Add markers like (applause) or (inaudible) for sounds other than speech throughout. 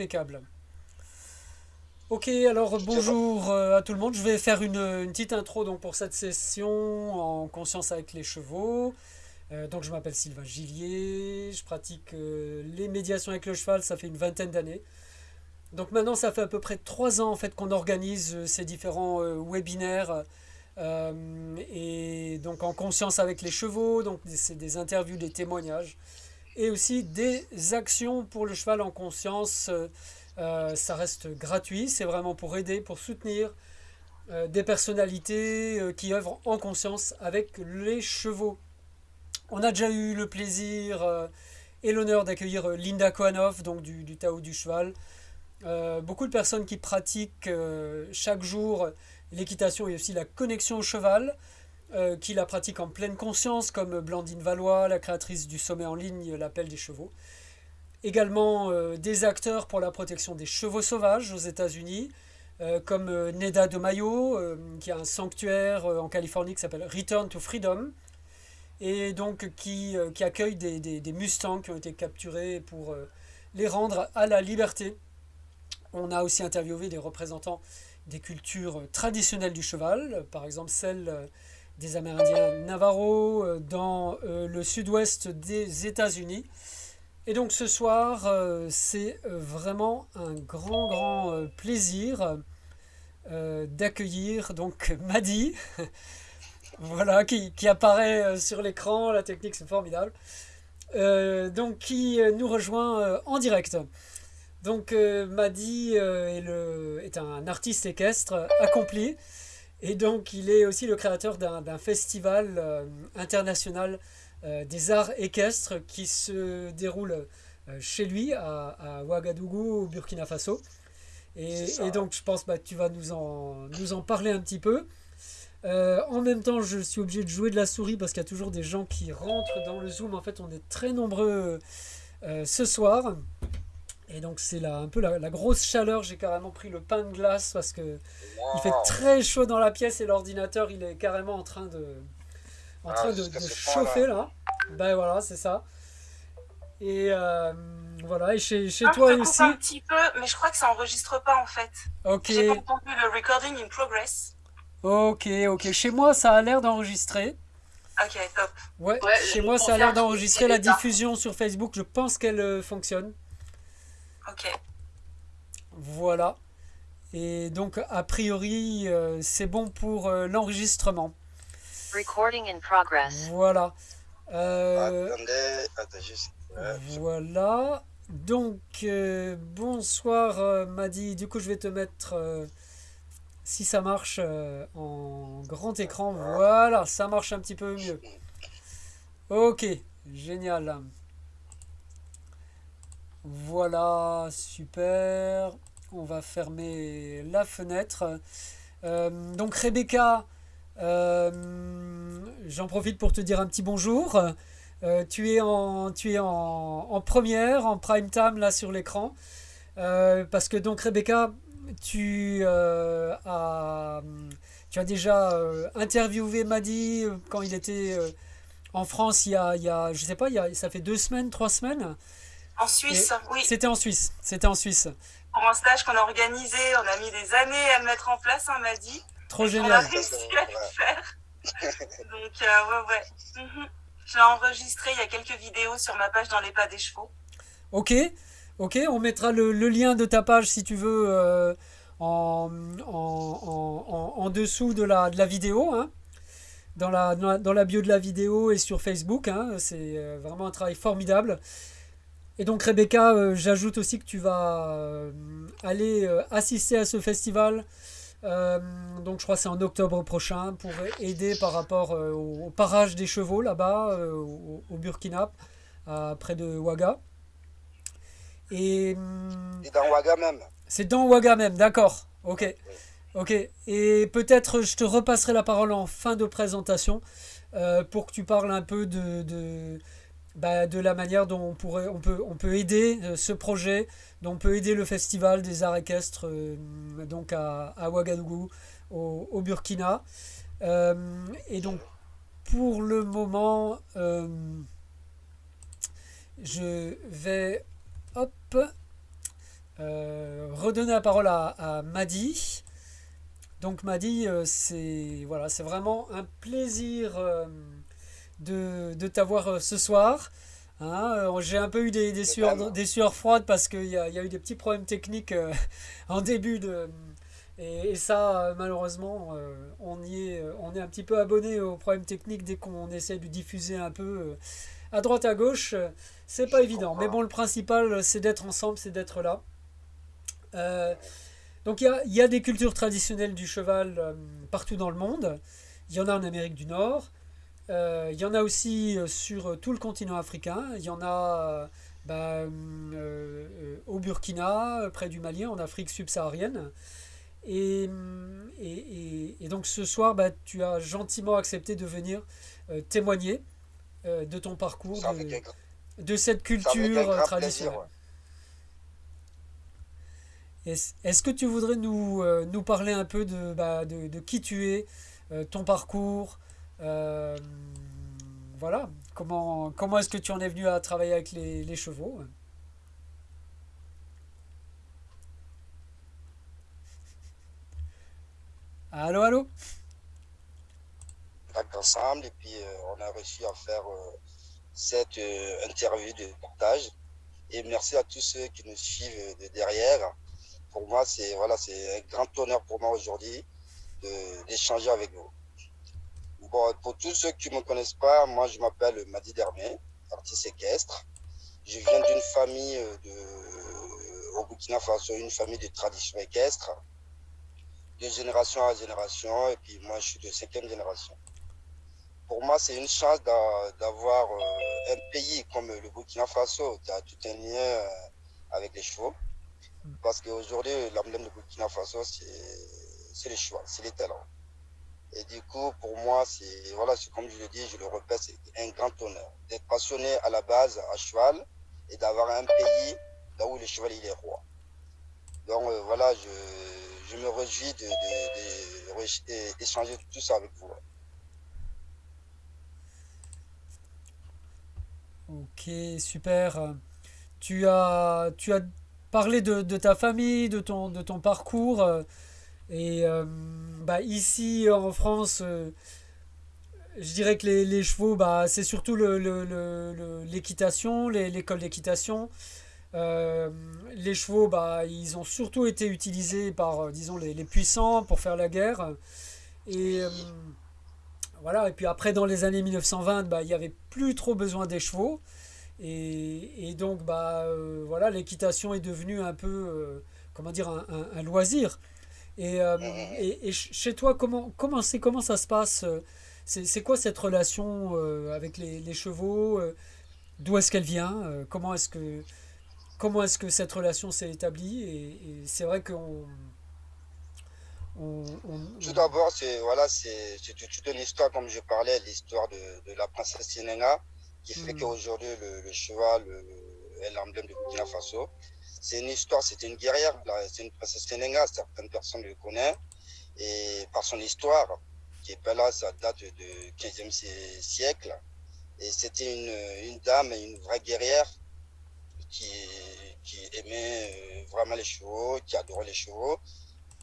impeccable. Ok, alors bonjour euh, à tout le monde. Je vais faire une, une petite intro donc, pour cette session en conscience avec les chevaux. Euh, donc je m'appelle Sylvain Gillier, je pratique euh, les médiations avec le cheval, ça fait une vingtaine d'années. Donc maintenant ça fait à peu près trois ans en fait qu'on organise ces différents webinaires et donc en conscience avec les chevaux, donc c'est des interviews, des témoignages et aussi des actions pour le cheval en conscience. Euh, ça reste gratuit, c'est vraiment pour aider, pour soutenir euh, des personnalités euh, qui œuvrent en conscience avec les chevaux. On a déjà eu le plaisir et l'honneur d'accueillir Linda Kohanov, donc du Tao du cheval. beaucoup de personnes qui pratiquent chaque jour l'équitation et aussi la connexion au cheval, qui la pratiquent en pleine conscience, comme Blandine Valois, la créatrice du sommet en ligne L'appel des chevaux. Également euh, des acteurs pour la protection des chevaux sauvages aux États-Unis, euh, comme euh, Neda de Mayo, qui a un sanctuaire en Californie qui s'appelle Return to Freedom, et donc qui, qui accueille des, des, Mustangs qui ont été capturés pour les rendre à la liberté. On a aussi interviewé des représentants des cultures traditionnelles du cheval, par exemple celle des Amérindiens Navarro dans le sud-ouest des États-Unis. Et donc ce soir, euh, c'est euh, vraiment un grand, grand euh, plaisir d'accueillir donc (laughs) Madi, (laughs) voilà, qui, apparaît sur l'écran, la technique c'est formidable, donc qui nous rejoint en direct. Donc Madi est, le, est un artiste équestre accompli, et donc il est aussi le créateur d'un festival international euh, des arts équestres qui se déroulent euh, chez lui à, Ouagadougou au Burkina Faso. Et, donc je pense que bah, tu vas nous en, nous en parler un petit peu. Euh, en même temps, je suis obligé de jouer de la souris parce qu'il y a toujours des gens qui rentrent dans le Zoom. En fait, on est très nombreux ce soir. Et donc, c'est un peu la, grosse chaleur. J'ai carrément pris le pain de glace parce que il fait très chaud dans la pièce et l'ordinateur, il est carrément en train de, en train ah, de, chauffer là. Ben voilà, c'est ça. Et euh, voilà, et chez, chez ah, toi aussi. un petit peu, mais je crois que ça enregistre pas en fait. Ok. J'ai pas entendu le recording in progress. Ok, ok. Chez moi, ça a l'air d'enregistrer. Ok, top. Ouais, chez moi, ça a l'air d'enregistrer la diffusion sur Facebook. Je pense qu'elle euh, fonctionne. Ok. Voilà. Et donc, a priori, euh, c'est bon pour l'enregistrement. Recording in progress. Voilà. Euh, voilà. Donc, euh, bonsoir euh, Madi. Du coup, je vais te mettre, si ça marche, en grand écran. Voilà, ça marche un petit peu mieux. Ok, génial. Voilà, super. On va fermer la fenêtre. donc, Rebecca... Euh, j'en profite pour te dire un petit bonjour. Euh, tu es, en, en, première, en prime time là sur l'écran. Euh, parce que donc Rebecca, tu, as, tu as déjà interviewé Madi quand il était en France il y a, il y sais pas, il ça fait deux semaines, trois semaines. En Suisse, oui. C'était en Suisse, c'était en Suisse. Pour un stage qu'on a organisé, on a mis des années à le mettre en place, hein, Madi. Trop génial. On a réussi à le faire. (laughs) Donc, euh, ouais, ouais. Mhm. J'ai enregistré il y a quelques vidéos sur ma page dans les pas des chevaux. Ok, ok, on mettra le, lien de ta page si tu veux euh, en, en, en, dessous de la, de la vidéo. Hein. Dans la, dans la, bio de la vidéo et sur Facebook. Hein. C'est euh, vraiment un travail formidable. Et donc Rebecca, j'ajoute aussi que tu vas aller assister à ce festival euh, donc je crois que c'est en octobre prochain pour aider par rapport euh, au, parage des chevaux là-bas euh, au, Burkina, près de Ouaga. Et, hum, dans Ouaga même. C'est dans Ouaga même, d'accord. Ok. Ok. Et peut-être je te repasserai la parole en fin de présentation pour que tu parles un peu de, bah, de la manière dont on, pourrait, on, peut, on peut aider ce projet, donc on peut aider le festival des arts équestres euh, donc à, Ouagadougou, au, Burkina. Euh, et donc pour le moment, euh, je vais hop, redonner la parole à, à Madi. Donc Madi, c'est voilà, c'est vraiment un plaisir de, de t'avoir ce soir. Hein, J'ai un peu eu des, des, sueurs, des sueurs froides parce qu'il y, y, a eu des petits problèmes techniques (laughs) en début de, et, ça, euh, malheureusement, euh, on, y est, euh, on est un petit peu abonné aux problèmes techniques dès qu'on essaie de diffuser un peu à droite à gauche. C'est pas évident. Mais bon, le principal, c'est d'être ensemble, c'est d'être là. donc il y a, des cultures traditionnelles du cheval partout dans le monde. Il y en a en Amérique du Nord. Il y en a aussi sur tout le continent africain. Il y en a bah, au Burkina, près du Mali, en Afrique subsaharienne. Et, et, et, donc ce soir, bah, tu as gentiment accepté de venir euh, témoigner euh, de ton parcours, de, de, cette culture traditionnelle. Est-ce que tu voudrais nous, euh, nous parler un peu de, bah, de, de, qui tu es, ton parcours Voilà, comment, comment est-ce que tu en es venu à travailler avec les, chevaux Allô, allô ensemble et puis euh, on a réussi à faire euh, cette euh, interview de partage. Et merci à tous ceux qui nous suivent de derrière. Pour moi, c'est voilà, c'est un grand honneur pour moi aujourd'hui d'échanger avec vous. Pour tous ceux qui ne me connaissent pas, moi je m'appelle Madi Dermé, artiste équestre. Je viens d'une famille de, au Burkina Faso, une famille de tradition équestre de génération à génération, et puis moi je suis de cinquième génération. Pour moi, c'est une chance d'avoir euh, un pays comme le Burkina Faso qui a tout un lien euh, avec les chevaux. Parce qu'aujourd'hui, l'emblème du Burkina Faso, c'est les chevaux, c'est les talents. Et du coup, pour moi, c'est, voilà, comme je le dis, je le répète, c'est un grand honneur d'être passionné à la base à cheval et d'avoir un pays là où le cheval est roi. Donc euh, voilà, je, je me réjouis d'échanger de, de, tout ça avec vous. Ok, super. Tu as, tu as parlé de, ta famille, de ton, de ton parcours. Et euh, bah, ici en France, euh, je dirais que les, chevaux, bah, c'est surtout l'équitation, le, l'école d'équitation. Euh, les chevaux, bah, ils ont surtout été utilisés par, euh, disons, les, puissants pour faire la guerre. Et voilà. Et puis après, dans les années 1920, bah, il n'y avait plus trop besoin des chevaux. Et, donc, bah, voilà, l'équitation est devenue un peu, comment dire, un, loisir. Et, et, et, chez toi, comment, comment, comment ça se passe C'est quoi cette relation avec les, les chevaux D'où est-ce qu'elle vient Comment est-ce que comment est-ce que cette relation s'est établie et, c'est vrai qu'on tout d'abord c'est voilà c'est toute une histoire comme je parlais l'histoire de, la princesse Sénéga qui fait mm. qu'aujourd'hui le, cheval est l'emblème de Burkina Faso c'est une histoire c'était une guerrière c'est une princesse Sénéga certaines personnes le connaissent et par son histoire qui est pas là ça date du 15e siècle et c'était une, une dame une vraie guerrière qui, qui aimait euh, vraiment les chevaux, qui adorait les chevaux.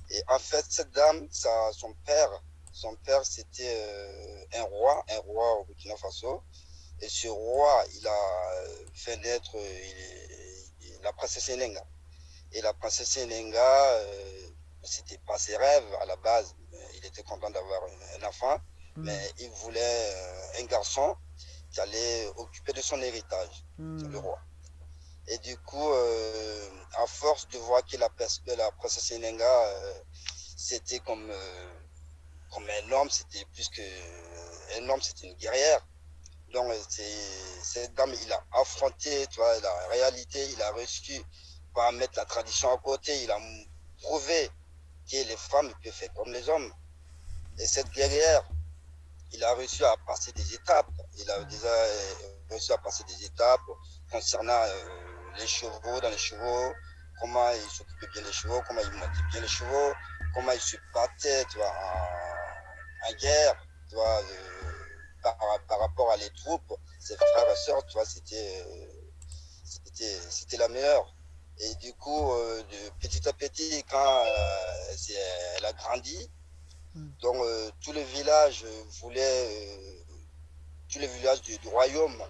Et en fait, cette dame, ça, son père, son père, c'était euh, un roi, un roi au Burkina Faso. Et ce roi, il a fait naître la princesse Sénéga. Et la princesse Sénéga, euh, c'était pas ses rêves à la base. Il était content d'avoir un enfant, hmm. mais il voulait un garçon qui allait occuper de son héritage, hmm. le roi. Et du coup, euh, à force de voir que la, la princesse Nenga, euh, c'était comme, euh, comme un homme, c'était plus que un homme, c'était une guerrière. Donc, cette dame, il a affronté la réalité, il a réussi à mettre la tradition à côté, il a prouvé que les femmes peuvent faire comme les hommes. Et cette guerrière, il a réussi à passer des étapes. Il a déjà réussi à passer des étapes concernant les chevaux, dans les chevaux, comment ils s'occupaient bien des chevaux, comment ils montaient bien les chevaux, comment ils se battaient tu en, guerre, euh, par, par, rapport à les troupes, ses frères et sœurs, tu vois, c'était, la meilleure. Et du coup, euh, de petit à petit, quand euh, elle a grandi, Mm. donc euh, tous les villages voulaient, euh, tous les villages du, du royaume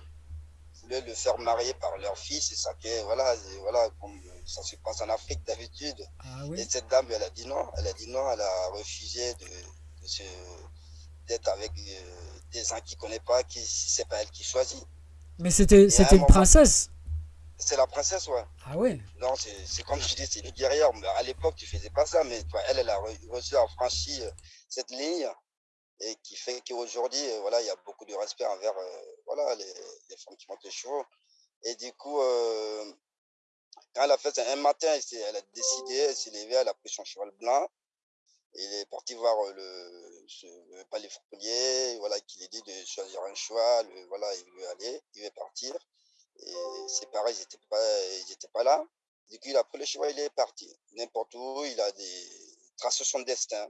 voulaient le faire marier par leur fils. Et ça fait, voilà, et voilà, comme ça se passe en Afrique d'habitude. Ah Et cette dame, elle a dit non. Elle a dit non, elle a refusé de, d'être avec des gens qui ne connaît pas, qui c'est pas elle qui choisit. Mais c'était à c'était un une moment- princesse. C'est la princesse, ouais. Ah ouais. Non, c'est comme je dis, c'est une guerrière. Mais à l'époque, tu faisais pas ça, mais toi, elle, elle a re- reçu, a franchi euh, cette ligne et qui fait qu'aujourd'hui, euh, voilà, il y a beaucoup de respect envers euh, voilà, les, les femmes qui montent les chevaux. Et du coup, euh, quand elle a fait un matin, elle a décidé, elle s'est levée, elle a pris son cheval blanc. Il est parti voir euh, le, palais fronnier, voilà, qui lui dit de choisir un euh, voilà, il veut aller, il veut partir. Et ses parents, ils n'étaient pas, pas là. Du coup, il a pris le cheval, il est parti. N'importe où, il a des, tracé son destin.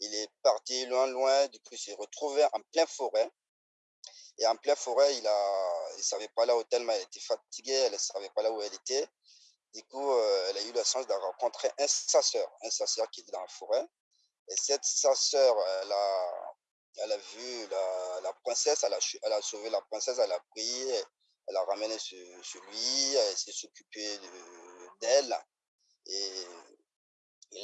Il est parti loin, loin. Du coup, il s'est retrouvé en pleine forêt. Et en pleine forêt, il a, il savait pas là où tellement elle était fatiguée, elle ne savait pas là où elle était. Du coup, euh, elle a eu la chance de rencontrer un chasseur, un qui était dans la forêt. Et cette chasseur, elle a, elle a vu la, la princesse, elle a, elle a sauvé la princesse, elle a pris, elle a ramené chez lui, elle s'est occupée de- d'elle. Et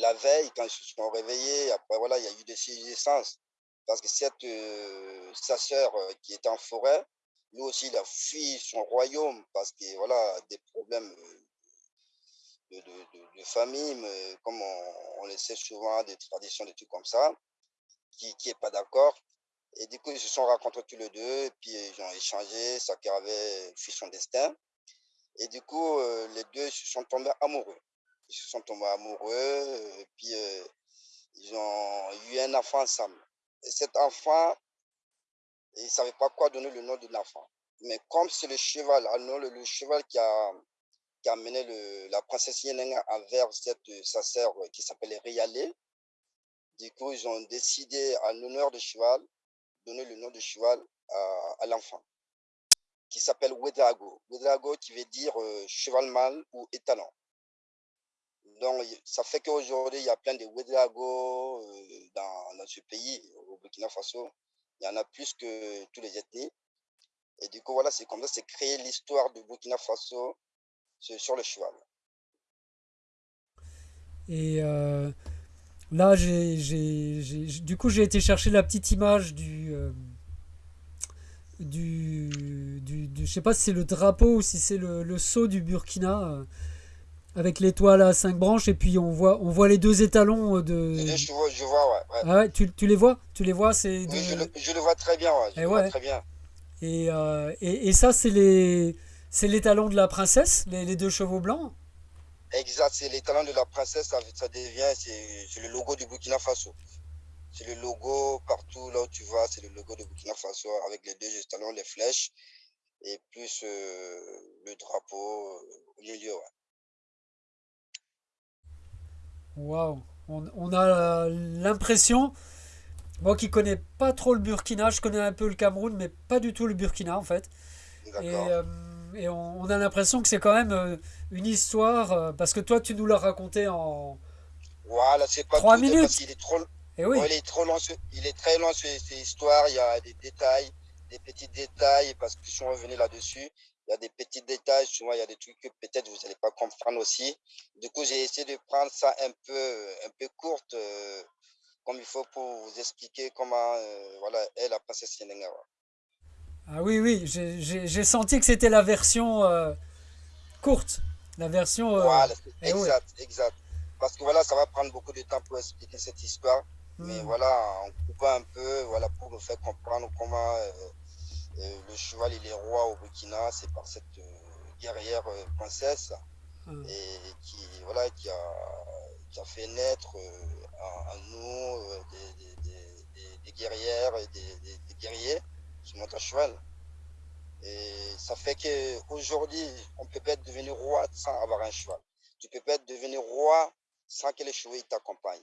la veille, quand ils se sont réveillés, après, voilà, il y a eu des naissances. Parce que cette, euh, sa sœur euh, qui était en forêt, lui aussi, il a fui son royaume parce que, voilà, des problèmes euh, de, famille, mais comme on, on le sait souvent, des traditions, des trucs comme ça, qui qui est pas d'accord. Et du coup, ils se sont rencontrés tous les deux, puis ils ont échangé, chacun avait fui son destin. Et du coup, euh, les deux se sont tombés amoureux. Ils se sont tombés amoureux, euh, puis euh, ils ont eu un enfant ensemble. Et cet enfant, ils ne savaient pas quoi donner le nom de l'enfant. Mais comme c'est le cheval, le cheval qui a, qui a amené la princesse Yenenga envers cette, euh, sa sœur euh, qui s'appelait Rialé, du coup, ils ont décidé, en l'honneur du cheval, donner le nom de cheval à, l'enfant, qui s'appelle Wedrago. Wedrago qui veut dire euh, cheval mâle ou étalon. Donc, ça fait qu'aujourd'hui, il y a plein de Wedrago dans, ce pays, au Burkina Faso. Il y en a plus que tous les ethnies. Et du coup, voilà, c'est comme ça, c'est créé l'histoire du Burkina Faso sur sur le cheval. Et euh, là, j'ai, du coup, j'ai été chercher la petite image du, euh, du, du, du- je sais pas si c'est le drapeau ou si c'est le, le sceau du Burkina euh, avec l'étoile à cinq branches et puis on voit, on voit les deux étalons euh, de. Chevaux, je vois, ouais. ouais. Ah ouais, tu, tu les vois? Tu les vois, c'est Oui, je le, je le vois très bien, ouais, je Eh le vois très bien. Et, et, et ça, c'est les, c'est l'étalon de la princesse, les, les deux chevaux blancs. Exact, c'est les talents de la princesse, ça, ça devient, c'est le logo du Burkina Faso. C'est le logo partout là où tu vas, c'est le logo du Burkina Faso avec les deux talons, les flèches et plus euh, le drapeau euh, au milieu. Waouh, on, on a l'impression, moi qui connais pas trop le Burkina, je connais un peu le Cameroun, mais pas du tout le Burkina en fait. Et, euh, et on, on a l'impression que c'est quand même euh, une histoire, euh, parce que toi tu nous l'as raconté en Voilà, c'est pas trois tout, parce minutes. qu'il est trop, Et oui, il est trop long, il est très long ce- cette histoire. Il y a des détails, des petits détails, parce que si on revenait là-dessus, il y a des petits détails. Souvent, il y a des trucs que peut-être vous n'allez pas comprendre aussi. Du coup, j'ai essayé de prendre ça un peu, un peu courte, euh, comme il faut pour vous expliquer comment, euh, voilà, est la princesse Yenenga. Ah oui, oui, j'ai senti que c'était la version euh, courte, la version. euh, Voilà, eh oui. exact, exact. Parce que voilà, ça va prendre beaucoup de temps pour expliquer cette histoire. Mais Hmm. voilà, en coupant un peu, voilà, pour nous faire comprendre comment euh, le cheval il est roi au Burkina, c'est par cette guerrière princesse Hmm. et qui voilà qui a, qui a fait naître en, en nous des, des- des- des- des guerrières et des guerriers qui montent à cheval. Et ça fait qu'aujourd'hui, on ne peut pas être devenu roi sans avoir un cheval. Tu ne peux pas être devenu roi sans que les chevaux t'accompagnent.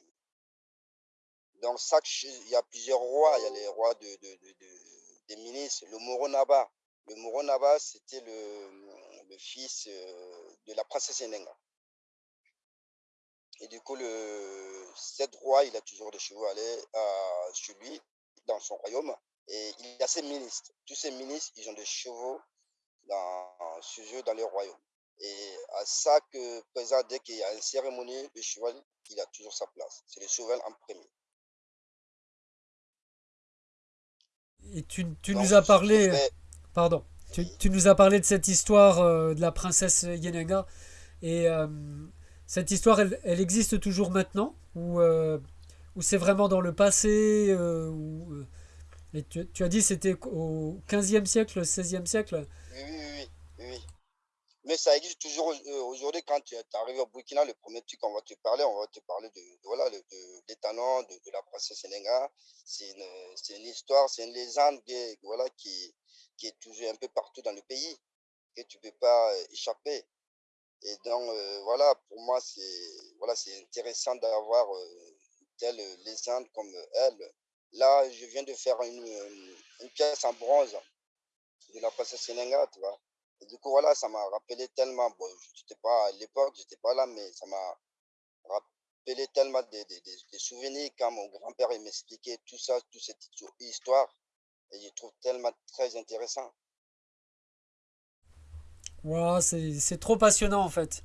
Donc, che- il y a plusieurs rois. Il y a les rois de, de- de- de- des ministres. Le Moronaba. Le Moronaba, c'était le, le fils euh, de la princesse Enenga. Et du coup, le, cette roi, il a toujours des chevaux allés euh, chez lui, dans son royaume. Et il a ses ministres. Tous ces ministres, ils ont des chevaux dans, chez eux, dans les royaumes. Et à chaque présent, dès qu'il y a une cérémonie, le cheval, il a toujours sa place. C'est le cheval en premier. Et tu, tu nous as parlé, pardon, tu, tu, nous as parlé de cette histoire euh, de la princesse Yenenga. Et euh, cette histoire, elle, elle, existe toujours maintenant Ou, euh, ou c'est vraiment dans le passé ou, et tu, as dit c'était au 15e siècle, 16e siècle? Oui, oui, oui. Mais ça existe toujours aujourd'hui quand tu arrives au Burkina, le premier truc qu'on va te parler, on va te parler de, de voilà, de, de, des de, la princesse Yenenga. C'est une, une, histoire, c'est une légende voilà, qui, qui est toujours un peu partout dans le pays, que tu ne peux pas échapper. Et donc, euh, voilà, pour moi, c'est voilà, intéressant d'avoir euh, telle légende comme elle. Là, je viens de faire une, une pièce en bronze de la princesse Sénéga, tu vois. Et du coup, voilà, ça m'a rappelé tellement, bon, j'étais pas à l'époque, j'étais pas là, mais ça m'a rappelé tellement des, des, des, souvenirs quand mon grand-père m'expliquait tout ça, toute cette histoire. Et je trouve tellement très intéressant. Wow, c'est trop passionnant en fait.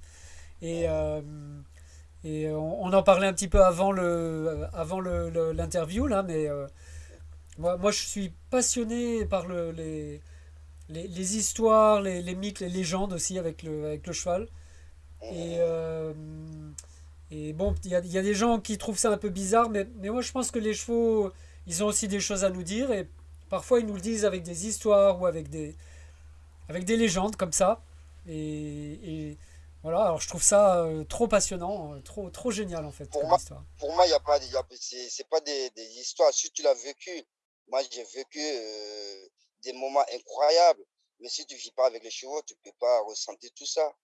Et, euh, et on, on, en parlait un petit peu avant le avant l'interview là, mais euh, moi, moi je suis passionné par le, les, les, histoires, les, mythes, les légendes aussi avec le, avec le cheval. Et, euh, et bon, il y a, des gens qui trouvent ça un peu bizarre, mais, mais moi je pense que les chevaux, ils ont aussi des choses à nous dire. Et parfois ils nous le disent avec des histoires ou avec des, avec des légendes comme ça. Voilà, alors je trouve ça euh, trop passionnant, euh, trop, trop génial en fait. Pour moi, histoire. pour moi, il y a pas, c'est pas des, des, histoires. Si tu l'as vécu, moi j'ai vécu euh, des moments incroyables. Mais si tu vis pas avec les chevaux, tu peux pas ressentir tout ça.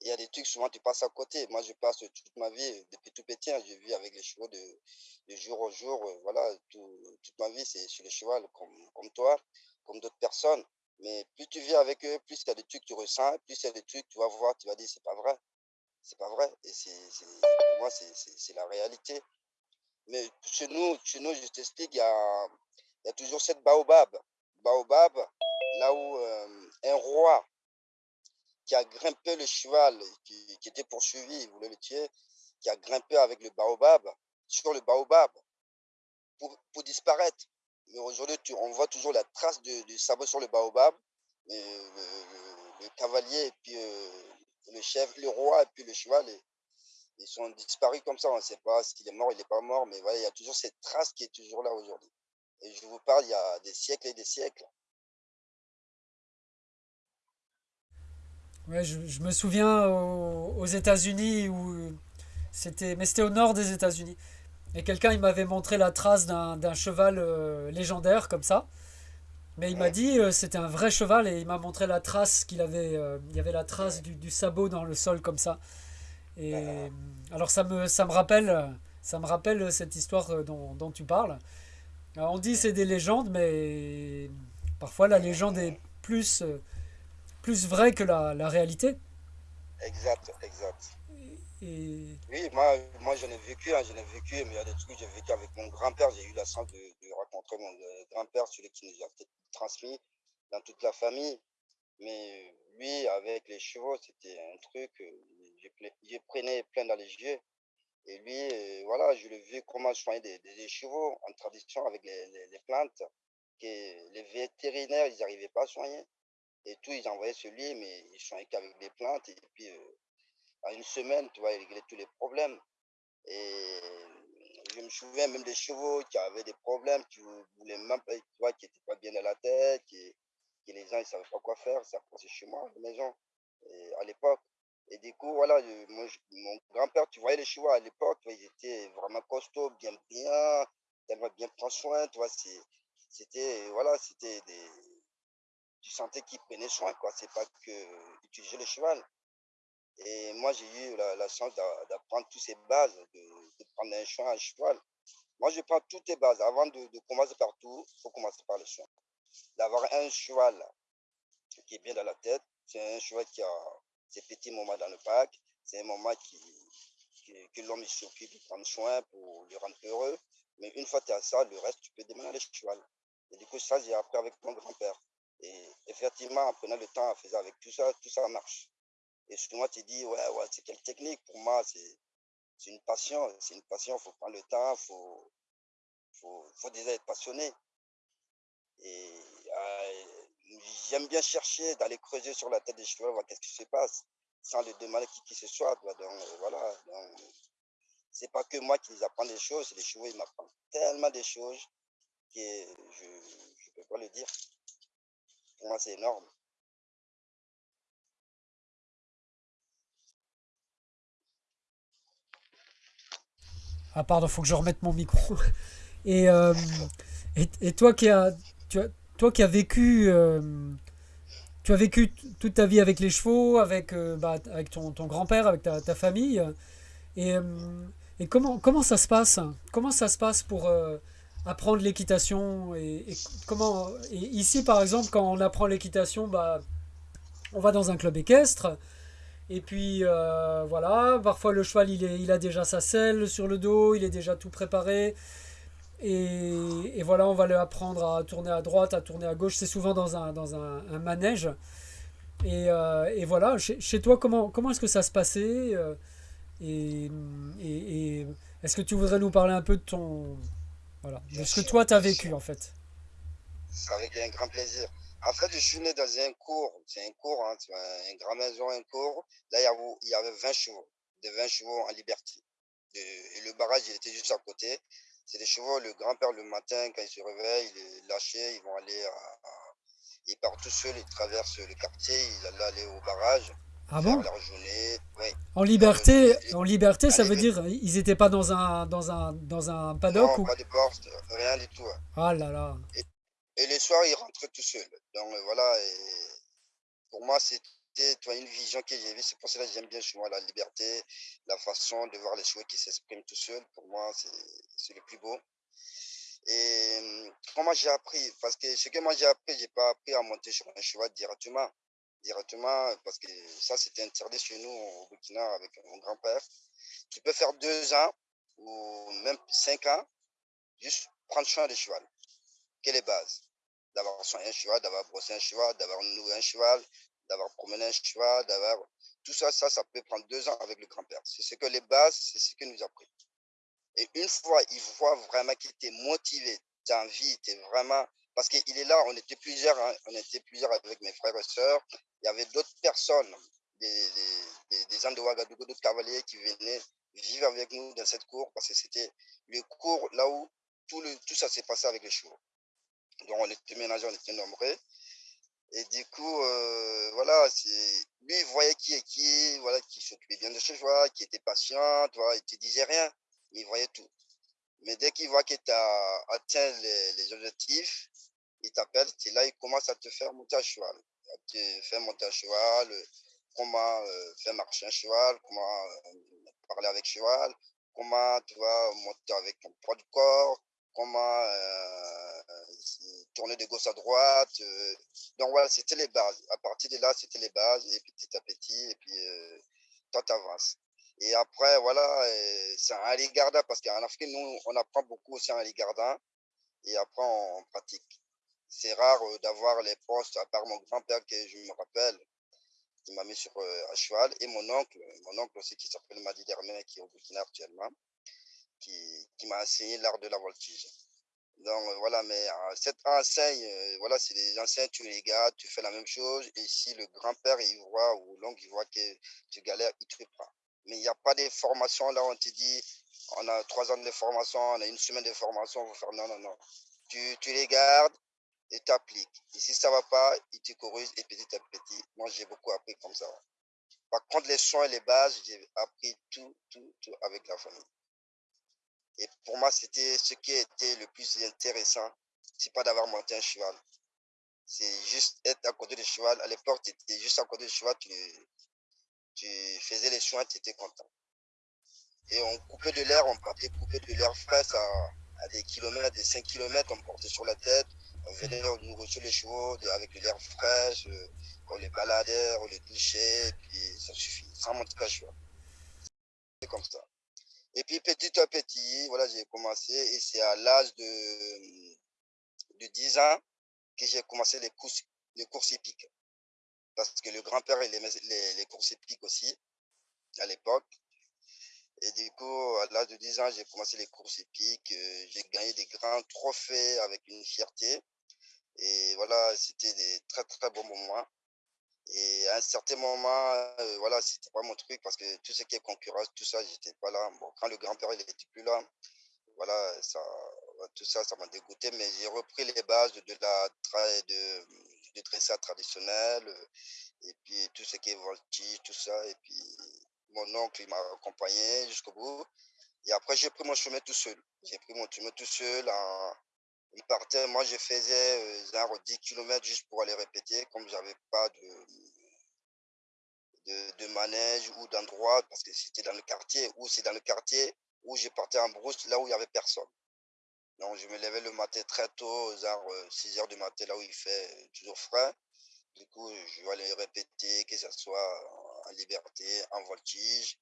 Il y a des trucs, souvent tu passes à côté. Moi, je passe toute ma vie, depuis tout petit, hein, je vis avec les chevaux de, de jour au jour. Voilà, tout, toute ma vie, c'est sur les chevaux, comme, comme toi, comme d'autres personnes. Mais plus tu vis avec eux, plus il y a des trucs que tu ressens, plus il y a des trucs que tu vas voir, tu vas dire, c'est pas vrai. C'est pas vrai. Et c'est, pour moi, c'est la réalité. Mais chez nous, chez nous je t'explique, il y a, toujours cette baobab. Baobab, là où euh, un roi qui a grimpé le cheval, qui, qui était poursuivi, il voulait le tuer, qui a grimpé avec le baobab, sur le baobab, pour, pour disparaître. Mais aujourd'hui, on voit toujours la trace du, sabot sur le baobab. Le, cavalier et puis euh, le chef, le roi et puis le cheval, ils sont disparus comme ça. On ne sait pas s'il est mort, il n'est pas mort, mais voilà, il y a toujours cette trace qui est toujours là aujourd'hui. Et je vous parle, il y a des siècles et des siècles. Ouais, je, me souviens aux, aux États-Unis où c'était, mais c'était au nord des États-Unis. Et quelqu'un, il m'avait montré la trace d'un cheval euh, légendaire comme ça. Mais il m'a dit euh, c'était un vrai cheval et il m'a montré la trace qu'il avait. Euh, il y avait la trace du, du, sabot dans le sol comme ça. Et alors ça me, ça me rappelle, ça me rappelle cette histoire dont, dont tu parles. Alors on dit c'est des légendes, mais parfois la légende est plus, plus vraie que la, la réalité. Exact, exact. Oui, moi, moi j'en ai vécu, hein, j'en ai vécu, mais il y a des trucs que j'ai vécu avec mon grand-père. J'ai eu la chance de, de rencontrer mon grand-père, celui qui nous a transmis dans toute la famille. Mais lui, avec les chevaux, c'était un truc, je, prenais plein dans les yeux. Et lui, voilà, je l'ai vu comment soigner des, des, chevaux en tradition avec les, les, les, plantes que les vétérinaires, ils n'arrivaient pas à soigner. Et tout, ils envoyaient sur lui, mais ils soignaient qu'avec des plantes. Et puis, euh, en une semaine, tu vois, régler tous les problèmes. Et je me souviens même des chevaux qui avaient des problèmes, qui voulaient même pas, tu vois, qui n'étaient pas bien à la tête, qui, les gens ne savaient pas quoi faire, ça passait chez moi, à la maison, à l'époque. Et du coup, voilà, mon grand-père, tu voyais les chevaux à l'époque, ils étaient vraiment costauds, bien, bien, tellement bien prendre soin, tu vois, c'était, voilà, c'était des, tu sentais qu'ils prenaient soin, quoi, c'est pas que utiliser le cheval. Et moi, j'ai eu la, chance d'apprendre toutes ces bases, de, prendre un choix, un cheval. Moi, je prends toutes les bases. Avant de, commencer par tout, il faut commencer par le soin. D'avoir un cheval qui est bien dans la tête. C'est un cheval qui a ses petits moments dans le parc. C'est un moment qui, que, l'homme s'occupe, de prendre soin pour le rendre heureux. Mais une fois que tu as ça, le reste, tu peux démarrer le cheval. Et du coup, ça, j'ai appris avec mon grand-père. Et effectivement, en prenant le temps, en faisant avec tout ça, tout ça marche. Et souvent, tu dis, ouais, ouais, c'est quelle technique? Pour moi, c'est une passion. C'est une passion, il faut prendre le temps, il faut, faut, faut déjà être passionné. Et euh, j'aime bien chercher, d'aller creuser sur la tête des chevaux, voir qu'est-ce qui se passe, sans les demander qui, qui ce soit. Donc, euh, voilà. c'est pas que moi qui les apprends des choses, les chevaux, ils m'apprennent tellement des choses que je ne peux pas le dire. Pour moi, c'est énorme. Ah pardon, faut que je remette mon micro. Et, euh, et, et, toi qui as, tu as, toi qui as vécu, euh, tu as vécu toute ta vie avec les chevaux, avec, euh, bah, avec ton, ton grand-père, avec ta, ta, famille. Et, et comment, comment ça se passe? Comment ça se passe pour apprendre l'équitation et, comment ici par exemple quand on apprend l'équitation bah on va dans un club équestre et puis euh, voilà parfois le cheval il, est, il a déjà sa selle sur le dos il est déjà tout préparé et, et voilà on va lui apprendre à tourner à droite à tourner à gauche c'est souvent dans un, dans un, un manège et, euh, et voilà chez, chez, toi comment, comment est-ce que ça se passait euh, et, et est-ce que tu voudrais nous parler un peu de ton voilà. De ce que toi, tu as vécu, en fait? Avec un grand plaisir. En fait, je suis né dans un cours. C'est un cours, hein, une grande maison, un cours. Là, il y avait 20 chevaux, de 20 chevaux en liberté. Et le barrage, il était juste à côté. C'est des chevaux, le grand-père, le matin, quand il se réveille, il est lâché, ils vont aller à, Ils partent tout seuls, ils traversent le quartier, ils allaient aller au barrage. Ah bon? En liberté, en liberté, ça veut dire ils n'étaient pas dans un dans un dans un paddock non, pas de porte, rien du tout. Ah là là. Et, et les soirs, ils rentraient tout seuls. Donc euh, voilà. Pour moi, c'était une vision que j'ai vue. C'est pour cela que j'aime bien chez moi la liberté, la façon de voir les chevaux qui s'expriment tout seuls. Pour moi, c'est le plus beau. Et hum, comment j'ai appris? Parce que ce que moi j'ai appris, j'ai pas appris à monter sur un cheval directement directement, parce que ça, c'était interdit chez nous au Burkina avec mon grand-père. Tu peux faire deux ans ou même cinq ans, juste prendre soin du cheval. Quelle est les bases D'avoir soigné un cheval, d'avoir brossé un cheval, d'avoir noué un cheval, d'avoir promené un cheval, d'avoir. Tout ça, ça, ça peut prendre deux ans avec le grand-père. C'est ce que les bases, c'est ce que nous a pris. Et une fois, il voit vraiment qu'il était motivé, tu as envie, tu es vraiment parce qu'il est là, on était plusieurs, hein, on était plusieurs avec mes frères et sœurs. Il y avait d'autres personnes, des, des, des, gens de Ouagadougou, d'autres cavaliers qui venaient vivre avec nous dans cette cour parce que c'était le cours là où tout ça s'est passé avec les chevaux. Donc on était ménagés, on était nombreux. Et du coup, euh, voilà, lui, il voyait qui est qui, voilà, qui s'occupait bien de ses chevaux, qui était patient, tu vois, il te disait rien, mais il voyait tout. Mais dès qu'il voit que tu as atteint les, les objectifs, il t'appelle, tu là, il commence à te faire monter à cheval. Te faire monter à cheval, euh, comment euh, faire marcher un cheval, comment parler avec cheval, comment tu vas monter avec ton poids du corps, comment tourner de gauche à droite. donc voilà, c'était les bases. À partir de là, c'était les bases, et petit à petit, et puis toi, tu avances. Et après, voilà, c'est un aligarda, parce qu'en Afrique, nous, on apprend beaucoup aussi en aligarda, et après, on pratique c'est rare euh, d'avoir les postes, à part mon grand-père que je me rappelle, qui m'a mis sur euh, à cheval, et mon oncle, mon oncle aussi qui s'appelle Madi Dermain, qui est au Burkina actuellement, qui m'a enseigné l'art de la voltige. Donc euh, voilà, mais cette enseigne, voilà, c'est des enseignes, tu les gardes, tu fais la même chose, et si le grand-père, il voit, ou l'oncle, il voit que tu galères, il te prend. Mais il n'y a pas de formation là, on te dit, on a trois ans de formation, on a une semaine de formation, on va faire non, non, non. Tu, tu les gardes, et t'appliques. Et si ça ne va pas, il te corrige et petit à petit. Moi, j'ai beaucoup appris comme ça. Par contre, les soins et les bases, j'ai appris tout, tout, tout avec la famille. Et pour moi, c'était ce qui était le plus intéressant. C'est pas d'avoir monté un cheval. C'est juste être à côté du cheval. À l'époque, tu étais juste à côté du cheval, tu, tu faisais les soins, tu étais content. Et on coupait de l'air, on partait couper de l'air frais à, à des kilomètres, des 5 kilomètres, on portait sur la tête, on venait nous reçu les chevaux avec de l'air frais, euh, on les baladait, on les touchait, puis ça suffit, sans monter pas cheval. comme ça. Et puis petit à petit, voilà, j'ai commencé et c'est à l'âge de, de 10 ans que j'ai commencé les courses, les courses hippiques. Parce que le grand-père, il aimait les, les courses hippiques aussi, à l'époque. Et du coup, à l'âge de 10 ans, j'ai commencé les courses hippiques. euh, J'ai gagné des grands trophées avec une fierté. Et voilà, c'était des très, très bons moments. Et à un certain moment, euh, voilà, c'était pas mon truc parce que tout ce qui est concurrence, tout ça, j'étais pas là. Bon, quand le grand-père, il était plus là, voilà, ça, tout ça, ça m'a dégoûté. Mais j'ai repris les bases de, la de, de dressage traditionnel euh, et puis tout ce qui est voltige, tout ça. Et puis mon oncle, il m'a accompagné jusqu'au bout. Et après, j'ai pris mon chemin tout seul. J'ai pris mon chemin tout seul. En... Il partait, moi, je faisais euh, genre 10 km juste pour aller répéter, comme j'avais pas de, de, manège ou d'endroit, parce que c'était dans le quartier, ou c'est dans le quartier où je partais en brousse, là où il y avait personne. Donc, je me levais le matin très tôt, genre 6 heures du matin, là où il fait toujours frais. Du coup, je vais aller répéter, que ce soit en liberté, en voltige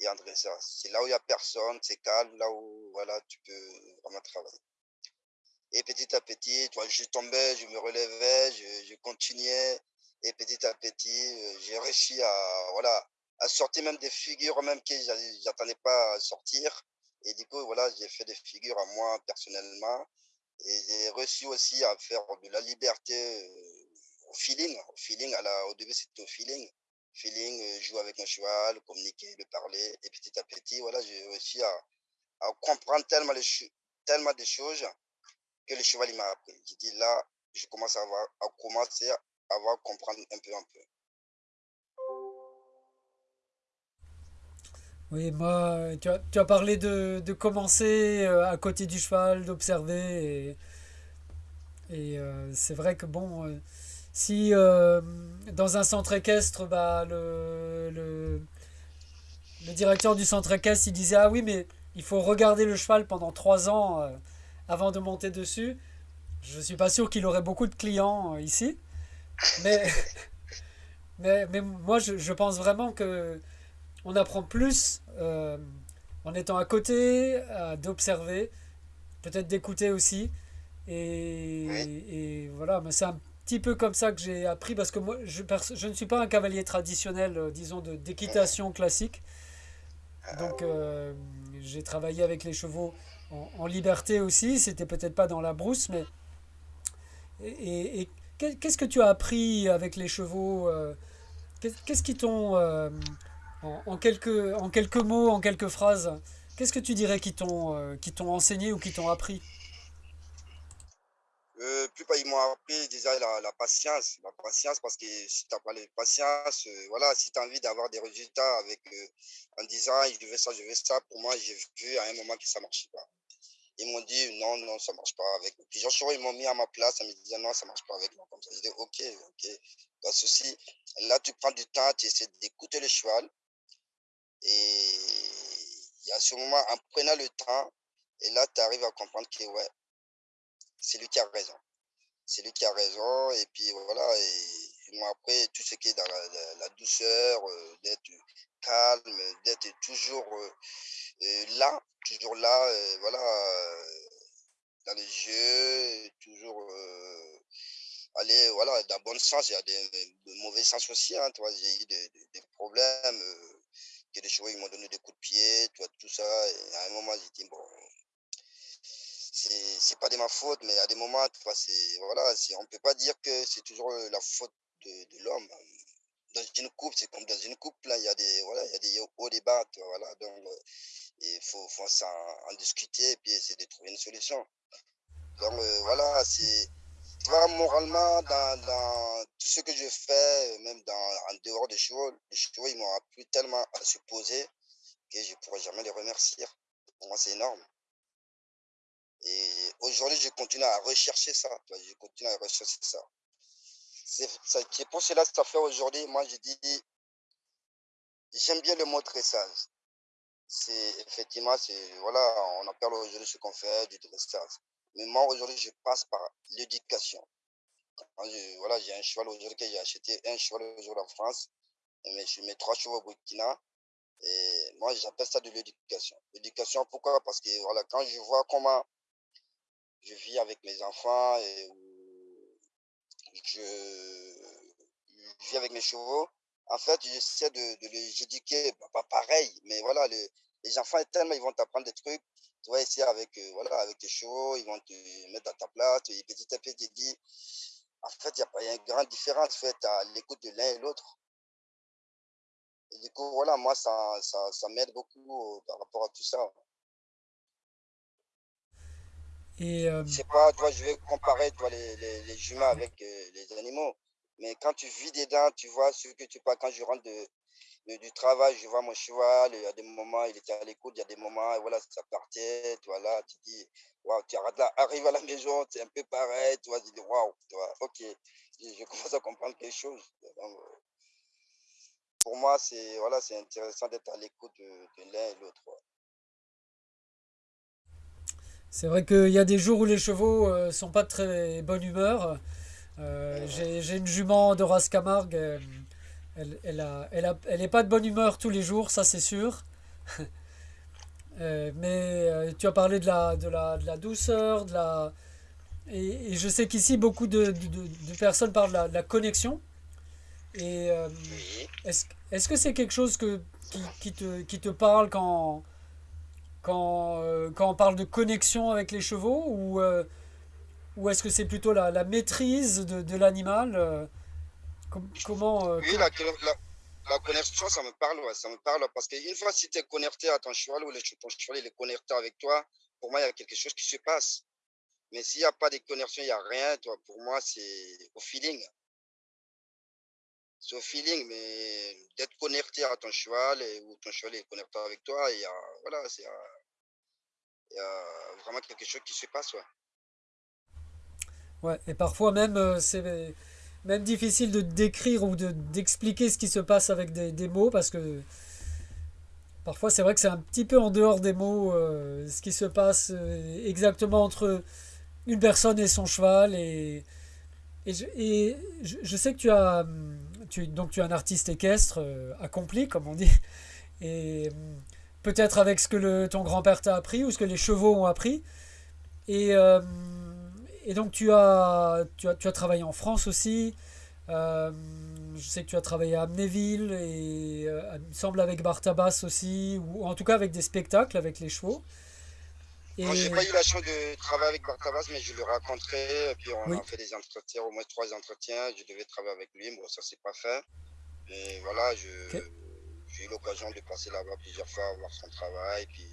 et en dressage. C'est là où il n'y a personne, c'est calme, là où voilà, tu peux vraiment travailler. Et petit à petit, toi, je tombais, je me relevais, je, continuais. Et petit à petit, euh, j'ai réussi à, voilà, à sortir même des figures même que j'a- j'attendais pas à sortir. Et du coup, voilà, j'ai fait des figures à moi personnellement. Et j'ai réussi aussi à faire de la liberté euh, au feeling. Au feeling, à la, au début, c'était au feeling. Feeling, euh, jouer avec mon cheval, communiquer, le parler. Et petit à petit, voilà, j'ai réussi à, comprendre tellement, les, tellement de choses que le cheval m'a appris. J'ai dit là, je commence à, comprendre un peu, un peu. Oui, moi, tu as, parlé de, commencer euh, à côté du cheval, d'observer. Et, et, euh, c'est vrai que bon, euh, si dans un centre équestre, bah, le, le, le directeur du centre équestre, il disait, ah oui, mais il faut regarder le cheval pendant trois ans avant de monter dessus. Je suis pas sûr qu'il aurait beaucoup de clients euh, ici. Mais, (laughs) mais, mais moi, je, je pense vraiment que on apprend plus euh, en étant à côté, euh, d'observer, peut-être d'écouter aussi. Et, et voilà, mais c'est un petit peu comme ça que j'ai appris parce que moi, je, je ne suis pas un cavalier traditionnel, euh, disons, d'équitation classique. Donc, euh, j'ai travaillé avec les chevaux en, liberté aussi. C'était peut-être pas dans la brousse, mais. Et, et- et qu'est- qu'est-ce que tu as appris avec les chevaux euh, qu'est- Qu'est-ce qui t'ont. euh, en, quelques, en quelques mots, en quelques phrases, qu'est-ce que tu dirais qui t'ont euh, enseigné ou qui t'ont appris? Plus pas, ils m'ont appris déjà la, la patience, la patience parce que si tu n'as pas de patience, voilà, si tu as envie d'avoir des résultats avec, en disant je veux ça, je veux ça, pour moi, j'ai vu à un moment que ça ne marchait pas. Ils m'ont dit non, non, ça marche pas avec. Puis Joshua, ils m'ont mis à ma place en me disant non, ça marche pas avec moi. Comme ça, j'ai dit ok, ok, pas de souci. Là, tu prends du temps, tu essaies d'écouter le cheval. Et il y a ce moment, en prenant le temps, et là, tu arrives à comprendre que ouais, c'est lui qui a raison. C'est lui qui a raison. Et puis voilà, et m'ont appris tout ce qui est dans la douceur, euh, d'être calme, d'être toujours euh, euh, là, toujours là, voilà, euh, dans les jeux, toujours euh, aller, voilà, dans le bon sens. Il y a des, des mauvais sens aussi, hein, j'ai eu des, des- des problèmes, euh, que des chevaux, ils m'ont donné des coups de pied, tu vois, tout ça. Et à un moment, j'ai dit, bon, c'est pas de ma faute, mais à des moments, c'est, voilà, on peut pas dire que c'est toujours euh, la faute de, l'homme. Dans une couple, c'est comme dans une couple, là, il y a des, voilà, il y a des hauts et bas, tu vois, voilà, donc, il faut, en discuter et puis essayer de trouver une solution. Donc, euh, voilà, c'est, moralement, dans, tout ce que je fais, même dans, en dehors des chevaux, les chevaux, ils m'ont appris tellement à se poser que je pourrais jamais les remercier. Pour moi, c'est énorme. Et aujourd'hui, je continue à rechercher ça. Je continue à rechercher ça. C'est pour cela que ça fait aujourd'hui, moi, je dis, j'aime bien le mot dressage. C'est effectivement, c'est, voilà, on appelle aujourd'hui ce qu'on fait du dressage. Mais moi, aujourd'hui, je passe par l'éducation. Je- Voilà, j'ai un cheval aujourd'hui que j'ai acheté, un cheval aujourd'hui en France, et mes, mes trois chevaux au Burkina. Et moi, j'appelle ça de l'éducation. L'éducation, pourquoi? Parce que voilà, quand je vois comment je vis avec mes enfants et je, vis avec mes chevaux, en fait, j'essaie de, de les éduquer, pas pareil, mais voilà, les, les enfants, tellement ils vont t'apprendre des trucs. Tu vas essayer avec, euh, voilà, avec tes chevaux, ils vont te mettre à ta place, et petit à petit, tu dis, en fait, il y a pas une grande différence faite à l'écoute de l'un et l'autre. Et du coup, voilà, moi, ça, ça, ça m'aide beaucoup euh, par rapport à tout ça. Et euh, C'est pas, toi, je vais comparer toi, les, les, les humains avec euh, les animaux. Mais quand tu vis dedans, tu vois ce que tu parles. Quand je rentre de, du travail, je vois mon cheval, il y a des moments, il était à l'écoute, il y a des moments, voilà, ça partait, tu vois, là, tu dis, waouh, tu (laughs) arrives à la maison, c'est un peu pareil, tu vois, tu dis, waouh, tu vois, ok, je, commence à comprendre quelque chose. Pour moi, c'est, voilà, intéressant d'être à l'écoute de, l'un et l'autre. c'est vrai qu'il y a des jours où les chevaux euh, sont pas de très bonne humeur. Euh, j'ai une jument de race Camargue. euh, elle, elle, a, elle, a- elle est pas de bonne humeur tous les jours, ça c'est sûr. (laughs) Euh, mais tu as parlé de la, de la, de la douceur, de la... Et, et je sais qu'ici, beaucoup de, de- personnes parlent de la, connexion. Et euh, est-ce, est-ce que c'est quelque chose que, qui, qui te, qui te parle quand, quand, quand on parle de connexion avec les chevaux ou, ou est-ce que c'est plutôt la, la maîtrise de, de l'animal euh, com- Comment euh, Oui, la, connexion, ça me parle, ouais, ça me parle, parce qu'une fois, si tu es connecté à ton cheval ou le, ton cheval est connecté avec toi, pour moi, il y a quelque chose qui se passe. Mais s'il n'y a pas de connexion, il n'y a rien, toi, pour moi, c'est au feeling. C'est au feeling, mais d'être connecté à ton cheval ou ton cheval est connecté avec toi, il y a, voilà, il vraiment quelque chose qui se passe. Ouais, et parfois même, euh, c'est même difficile de décrire ou de, d'expliquer ce qui se passe avec des, des mots parce que parfois c'est vrai que c'est un petit peu en dehors des mots euh, ce qui se passe euh, exactement entre une personne et son cheval et, et, je, et je- je sais que tu as hum, tu, donc tu es un artiste équestre accompli comme on dit et hum, peut-être avec ce que le, ton grand-père t'a appris ou ce que les chevaux ont appris. Et, euh, et donc tu as, tu as, tu as travaillé en France aussi. Euh, je sais que tu as travaillé à Amnéville et euh, il me semble avec Bartabas aussi, ou en tout cas avec des spectacles avec les chevaux. Et Moi, j'ai pas eu la chance de travailler avec Bartabas, mais je l'ai rencontré, et puis on oui, a fait des entretiens, au moins trois entretiens. Je devais travailler avec lui, bon, ça s'est pas fait. Mais voilà, je, j'ai eu l'occasion de passer là-bas plusieurs fois, voir son travail, puis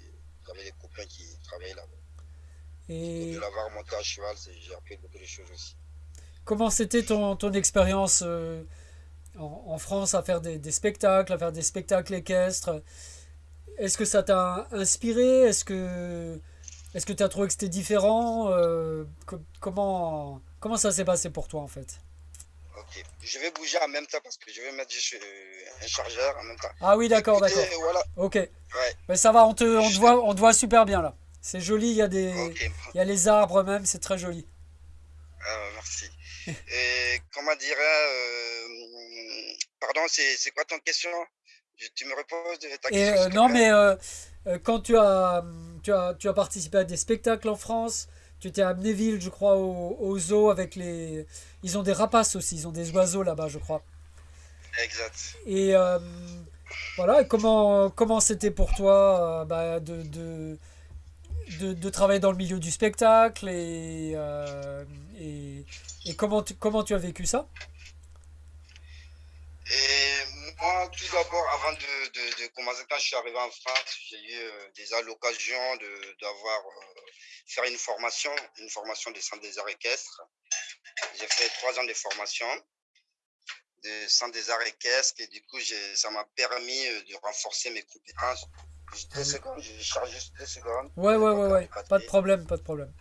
j'avais des copains qui travaillaient là-bas. Donc, de Et l'avoir monté à cheval, j'ai appris beaucoup de choses aussi. comment c'était ton, ton expérience euh, en, en France à faire des, des spectacles, à faire des spectacles équestres? Est-ce que ça t'a inspiré? Est-ce que est-ce que tu as trouvé que c'était différent? Euh, co- comment, comment ça s'est passé pour toi en fait? Ok, je vais bouger en même temps parce que je vais mettre juste euh, un chargeur en même temps. Ah oui, d'accord, d'accord. Voilà, Ok. ouais, Mais ça va, on te, on te voit, on te voit super bien là. C'est joli, il y a des, il y a les arbres même, c'est très joli. Ah, merci. (laughs) Et comment dirais euh, pardon, c'est quoi ton question? Je- Tu me reposes de ta Et question, euh, non, mais euh, quand tu as, tu as, tu as participé à des spectacles en France, tu étais à Amnéville, je crois, au, au zoo avec les, ils ont des rapaces aussi, ils ont des oiseaux là-bas, je crois. Exact. Et voilà, et comment, comment c'était pour toi bah, de, de, de, travailler dans le milieu du spectacle et, euh, comment, tu, as vécu ça? Et moi, tout d'abord, avant de, commencer, quand je suis arrivé en France, j'ai eu euh, déjà l'occasion d'avoir, euh, faire une formation, une formation de centre des arts équestres. J'ai fait trois ans de formation de centre des arts équestres et du coup, ça m'a permis de renforcer mes compétences. Juste deux secondes, je charge juste deux secondes. Ouais, ouais, ouais, ouais, pas de problème, pas de problème.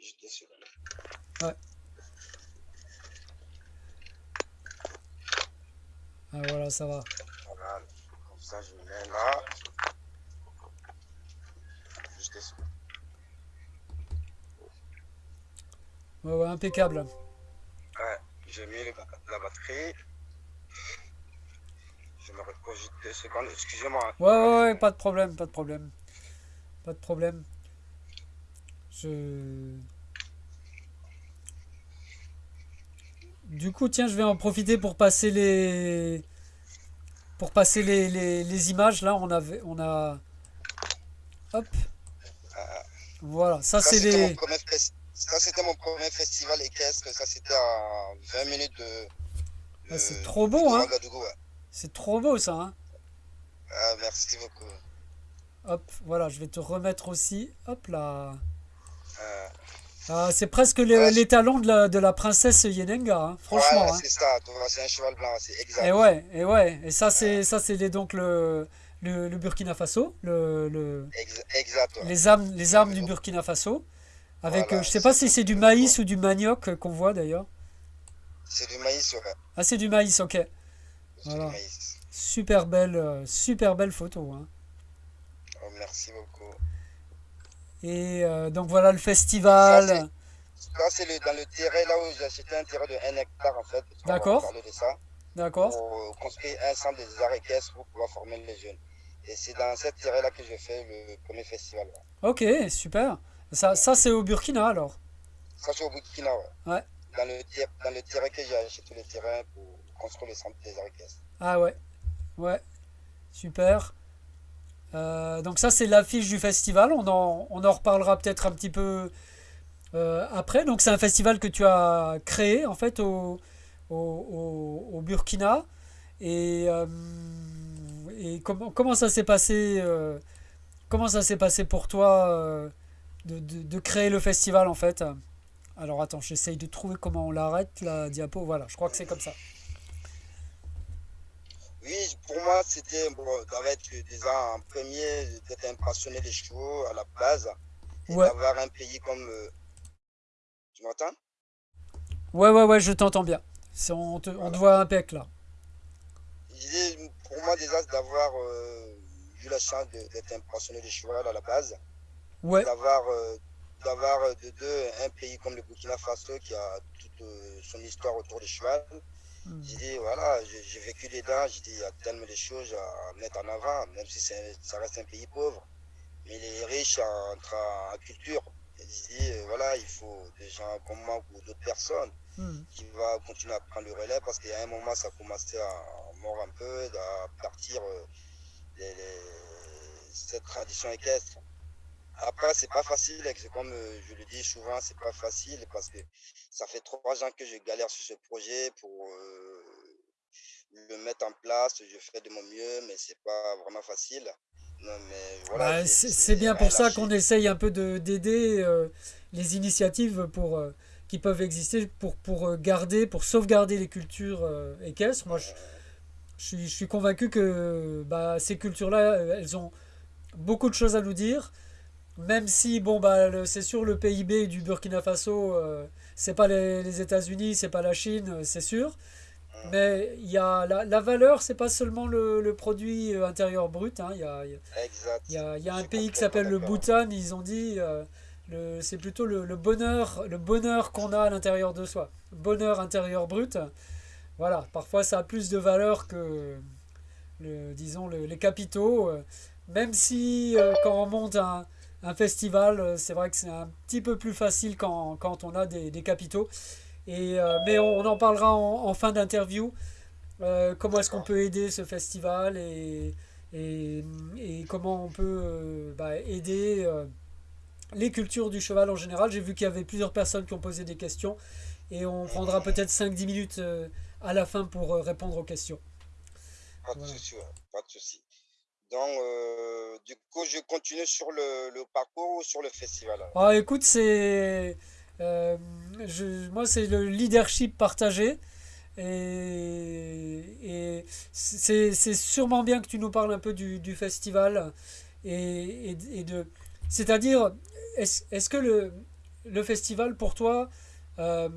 juste deux secondes. Ouais. Ah, voilà, ça va. Voilà, comme ça, je me mets là. Juste deux secondes. Ouais, ouais, impeccable. Ouais, j'ai mis la batterie. Juste deux secondes. Excusez-moi. Ouais, ouais, ouais, pas de problème, pas de problème. Pas de problème. Je... Du coup, tiens, je vais en profiter pour passer les... Pour passer les, les, les images. Là, on, avait, on a... Hop. Voilà, ça, c'est les... ça, c'était mon premier festival équestre. Ça, c'était à 20 minutes de. Ah, c'est trop beau, hein. Ouais. C'est trop beau, ça, hein. Ah, merci beaucoup. Hop, voilà, je vais te remettre aussi. Hop là. Euh, Ah, c'est presque les, Ouais, les talons de la, de la princesse Yenenga, hein, franchement. ouais, hein. c'est ça. C'est un cheval blanc, c'est exact. Et ouais, et ouais. Et ça, c'est ça, c'est donc le, le, le Burkina Faso, le, le- Ex- exact. ouais. les armes, les armes du Burkina Faso. Avec, Voilà, euh, je sais pas si c'est du maïs ou du manioc qu'on voit d'ailleurs. C'est du maïs, ouais. Ah, c'est du maïs, ok. Voilà. Super belle, euh, super belle photo. hein. Oh, merci beaucoup. Et euh, donc voilà le festival. Ça, c'est dans le terrain là où j'ai acheté un terrain de 1 hectare en fait. D'accord. parler de ça. D'accord. Pour euh, construire un centre des arts équestres pour pouvoir former les jeunes. Et c'est dans cette terrain là que j'ai fait le premier festival. là. Ok, super. Ça, ça c'est au Burkina alors. Ça, c'est au Burkina, ouais. Ouais. Dans le, dans le terrain que j'ai acheté le terrain pour construire le centre des arts équestres. Ah ouais. Ouais. Super. Euh, donc ça c'est l'affiche du festival. On en, on en reparlera peut-être un petit peu euh, après. Donc c'est un festival que tu as créé en fait au, au, Burkina. Et, euh, et comment, comment ça s'est passé Comment ça s'est passé pour toi de, de- de créer le festival en fait? Alors attends, j'essaye de trouver comment on l'arrête la diapo. Voilà, je crois que c'est comme ça. Oui, pour moi, c'était bon, d'être déjà en premier, d'être un passionné des chevaux à la base. Et Ouais. d'avoir un pays comme. euh, Tu m'entends? Ouais, ouais, ouais, je t'entends bien. On te, on te voit impec là. Pour moi, déjà, c'est d'avoir euh, eu la chance d'être un passionné de cheval à la base. Ouais, D'avoir euh, d'avoir de deux un pays comme le Burkina Faso qui a toute euh, son histoire autour du cheval. Hmm. J'ai dit, voilà, j'ai vécu dedans, j'ai dit, il y a tellement de choses à mettre en avant, même si ça reste un pays pauvre. Mais il est riche en, en culture. J'ai dit, euh, voilà, il faut des gens comme moi ou d'autres personnes Hmm. qui va continuer à prendre le relais parce qu'à un moment ça commençait à mordre un peu, à partir euh, les- les- cette tradition équestre. Après, c'est pas facile, comme euh, je le dis souvent, c'est pas facile parce que ça fait trois ans que je galère sur ce projet pour euh, le mettre en place. Je fais de mon mieux, mais c'est pas vraiment facile. Voilà, Bah, c'est bien pour ça qu'on essaye un peu de d'aider euh, les initiatives pour, euh, qui peuvent exister pour, pour garder, pour sauvegarder les cultures euh, équestres. Moi, je, je suis, je suis convaincu que bah, ces cultures-là, elles ont beaucoup de choses à nous dire. Même si, bon, bah, c'est sûr, le PIB du Burkina Faso, c'est pas les, les États-Unis, c'est pas la Chine, euh, c'est sûr. Mais il y a la, la valeur, c'est pas seulement le, le produit euh, intérieur brut. hein, il y a, il y a- Exact. il y a, un pays qui s'appelle le. Bhoutan, ils ont dit euh, c'est plutôt le, le bonheur, le bonheur qu'on a à l'intérieur de soi. Bonheur intérieur brut. Voilà, parfois ça a plus de valeur que le, disons le- les capitaux. euh, Même si euh, quand on monte un, un festival, euh, c'est vrai que c'est un petit peu plus facile quand, quand on a des, des capitaux. Et, euh, mais on, on en parlera en, en fin d'interview. Euh, comment est-ce qu'on peut aider ce festival et, et, et comment on peut euh, bah, aider euh, les cultures du cheval en général. J'ai vu qu'il y avait plusieurs personnes qui ont posé des questions et on prendra peut-être 5-10 minutes euh, à la fin pour répondre aux questions. Pas de Voilà. souci, ouais, pas de souci. Euh, du coup, je continue sur le, parcours ou sur le festival Ah, écoute, c'est. euh, moi, c'est le leadership partagé. Et, c'est sûrement bien que tu nous parles un peu du, festival. Et, de. C'est-à-dire, est-ce que le, le festival, pour toi, euh,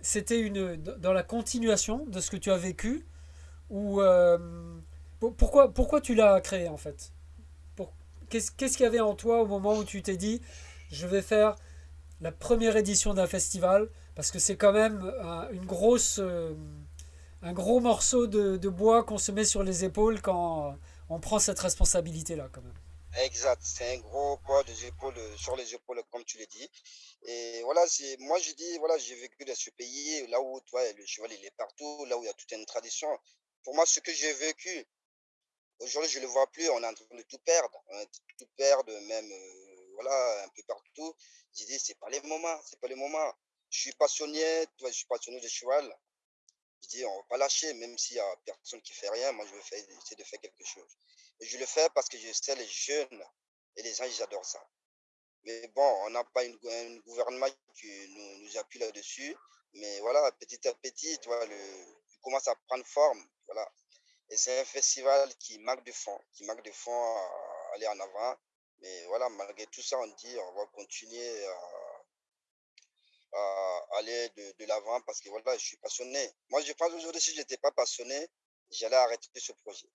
c'était une dans la continuation de ce que tu as vécu Ou. Pour- pourquoi, pourquoi tu l'as créé en fait? Qu'est-ce qu'il y avait en toi au moment où tu t'es dit je vais faire la première édition d'un festival parce que c'est quand même un- une grosse euh, un gros morceau de, bois qu'on se met sur les épaules quand on prend cette responsabilité-là. Exact, c'est un gros poids des épaules, sur les épaules, comme tu l'as dit. Et voilà, moi je dis, voilà, j'ai vécu dans ce pays, là où tu vois, le cheval il est partout, là où il y a toute une tradition. Pour moi, ce que j'ai vécu, aujourd'hui je ne le vois plus, on est en train de tout perdre, on est tout perdre, même, euh, voilà, un peu partout. J'ai dit, c'est pas les moments, c'est pas les moments. Je suis passionné, tu vois, je suis passionné de cheval. Je dis, on va pas lâcher, même s'il y a personne qui fait rien, moi je vais essayer de faire quelque chose. Et je le fais parce que je sais les jeunes et les gens, ils adorent ça. Mais bon, on n'a pas un gouvernement qui nous, nous appuie là-dessus. Mais voilà, petit à petit, tu vois, le, il commence à prendre forme. Voilà. Et c'est un festival qui manque de fond, qui manque de fond à aller en avant. Mais voilà, malgré tout ça, on dit on va continuer à, aller de, l'avant parce que voilà, je suis passionné. Moi, je pense aujourd'hui, si je n'étais pas passionné, j'allais arrêter ce projet.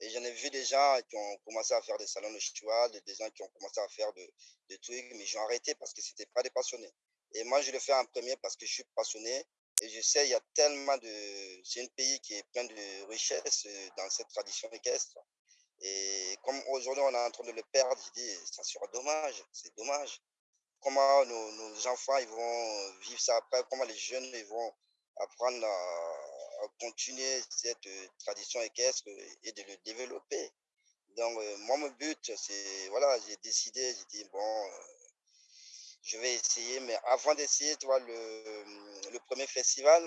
Et j'en ai vu des gens qui ont commencé à faire des salons de cheval, des gens qui ont commencé à faire de- des trucs, mais j'ai arrêté parce que c'était pas des passionnés. Et moi, je le fais en premier parce que je suis passionné et je sais, il y a tellement de... C'est un pays qui est plein de richesses euh, dans cette tradition équestre. Et comme aujourd'hui, on est en train de le perdre, je dis, ça sera dommage, c'est dommage. Comment nos, enfants ils vont vivre ça après, comment les jeunes ils vont apprendre à, continuer cette euh, tradition équestre et de le développer? Donc, euh, moi, mon but, c'est, voilà, j'ai décidé, j'ai dit, bon, je vais essayer, mais avant d'essayer, tu vois, le, premier festival,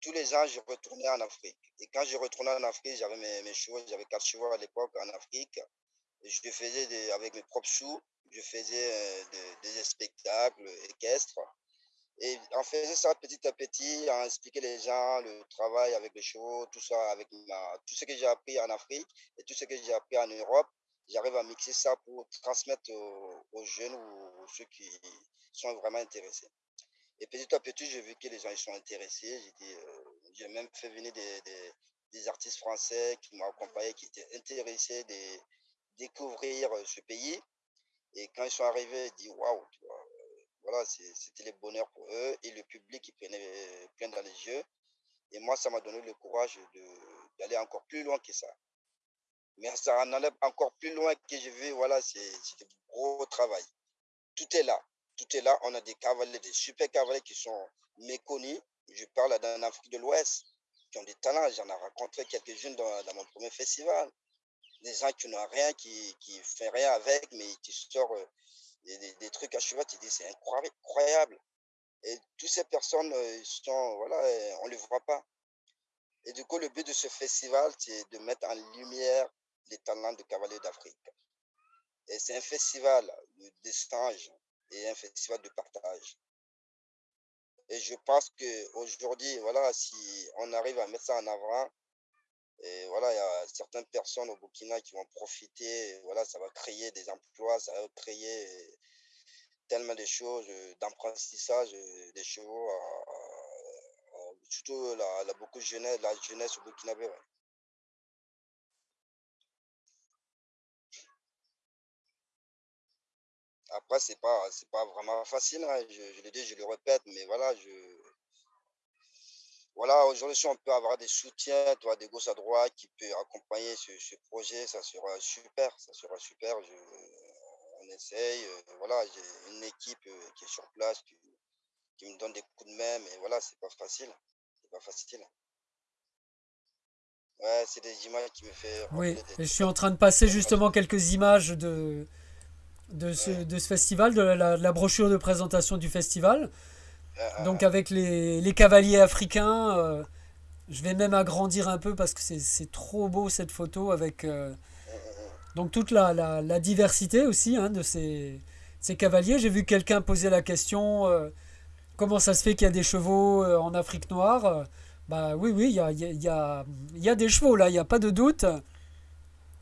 tous les ans, je retournais en Afrique. Et quand je retournais en Afrique, j'avais mes, chevaux, j'avais quatre chevaux à l'époque en Afrique. Et je faisais avec mes propres sous, je faisais euh, des, spectacles équestres. Et en faisant ça petit à petit, en expliquer les gens le travail avec les chevaux, tout ça, avec tout ce que j'ai appris en Afrique et tout ce que j'ai appris en Europe, j'arrive à mixer ça pour transmettre aux, jeunes ou ceux qui sont vraiment intéressés. Et petit à petit, j'ai vu que les gens ils sont intéressés. Euh, j'ai même fait venir des, des, artistes français qui m'ont accompagné, qui étaient intéressés de découvrir euh, ce pays. Et quand ils sont arrivés, ils disent waouh, euh, voilà, c'était le bonheur pour eux. Et le public, il prenait plein dans les yeux. Et moi, ça m'a donné le courage d'aller encore plus loin que ça. Mais ça en allait encore plus loin que j'ai vu, voilà, c'est du gros travail. Tout est là. Tout est là. On a des cavaliers, des super cavaliers qui sont méconnus. Je parle en Afrique de l'Ouest, qui ont des talents. J'en ai rencontré quelques-unes dans, mon premier festival. Des gens qui n'ont rien, qui qui font rien avec, mais qui sortent euh, des, trucs à cheval. Tu dis, c'est incroyable. Et toutes ces personnes, euh, sont, voilà, euh, on ne les voit pas. Et du coup, le but de ce festival, c'est de mettre en lumière les talents de cavaliers d'Afrique. Et c'est un festival d'échange et un festival de partage. Et je pense qu'aujourd'hui, voilà, si on arrive à mettre ça en avant, et voilà, il y a certaines personnes au Burkina qui vont profiter, voilà, ça va créer des emplois, ça va créer tellement de choses, euh, d'apprentissage euh, des chevaux, à- surtout la, beaucoup jeunesse, la jeunesse au Burkinabé. ouais. Après, c'est pas, c'est pas vraiment facile, hein, Je, je le dis, je le répète, mais voilà, je, voilà, aujourd'hui, si on peut avoir des soutiens, toi, des gauche à droite qui peut accompagner ce, ce projet, ça sera super, ça sera super. Je, on essaye, euh, voilà, j'ai une équipe euh, qui est sur place, qui, qui me donne des coups de main, mais voilà, c'est pas facile, c'est pas facile. Ouais, c'est des images qui me fait Oui, des je suis en train de passer justement quelques images de, de, ce, de ce festival, de la, brochure de présentation du festival. Donc avec les, les cavaliers africains, euh, je vais même agrandir un peu parce que c'est trop beau cette photo avec euh, donc toute la, la, diversité aussi hein, de ces, ces cavaliers. J'ai vu quelqu'un poser la question euh, comment ça se fait qu'il y a des chevaux en Afrique noire Bah oui, oui, il y a, y, a, y, y a des chevaux là, il n'y a pas de doute.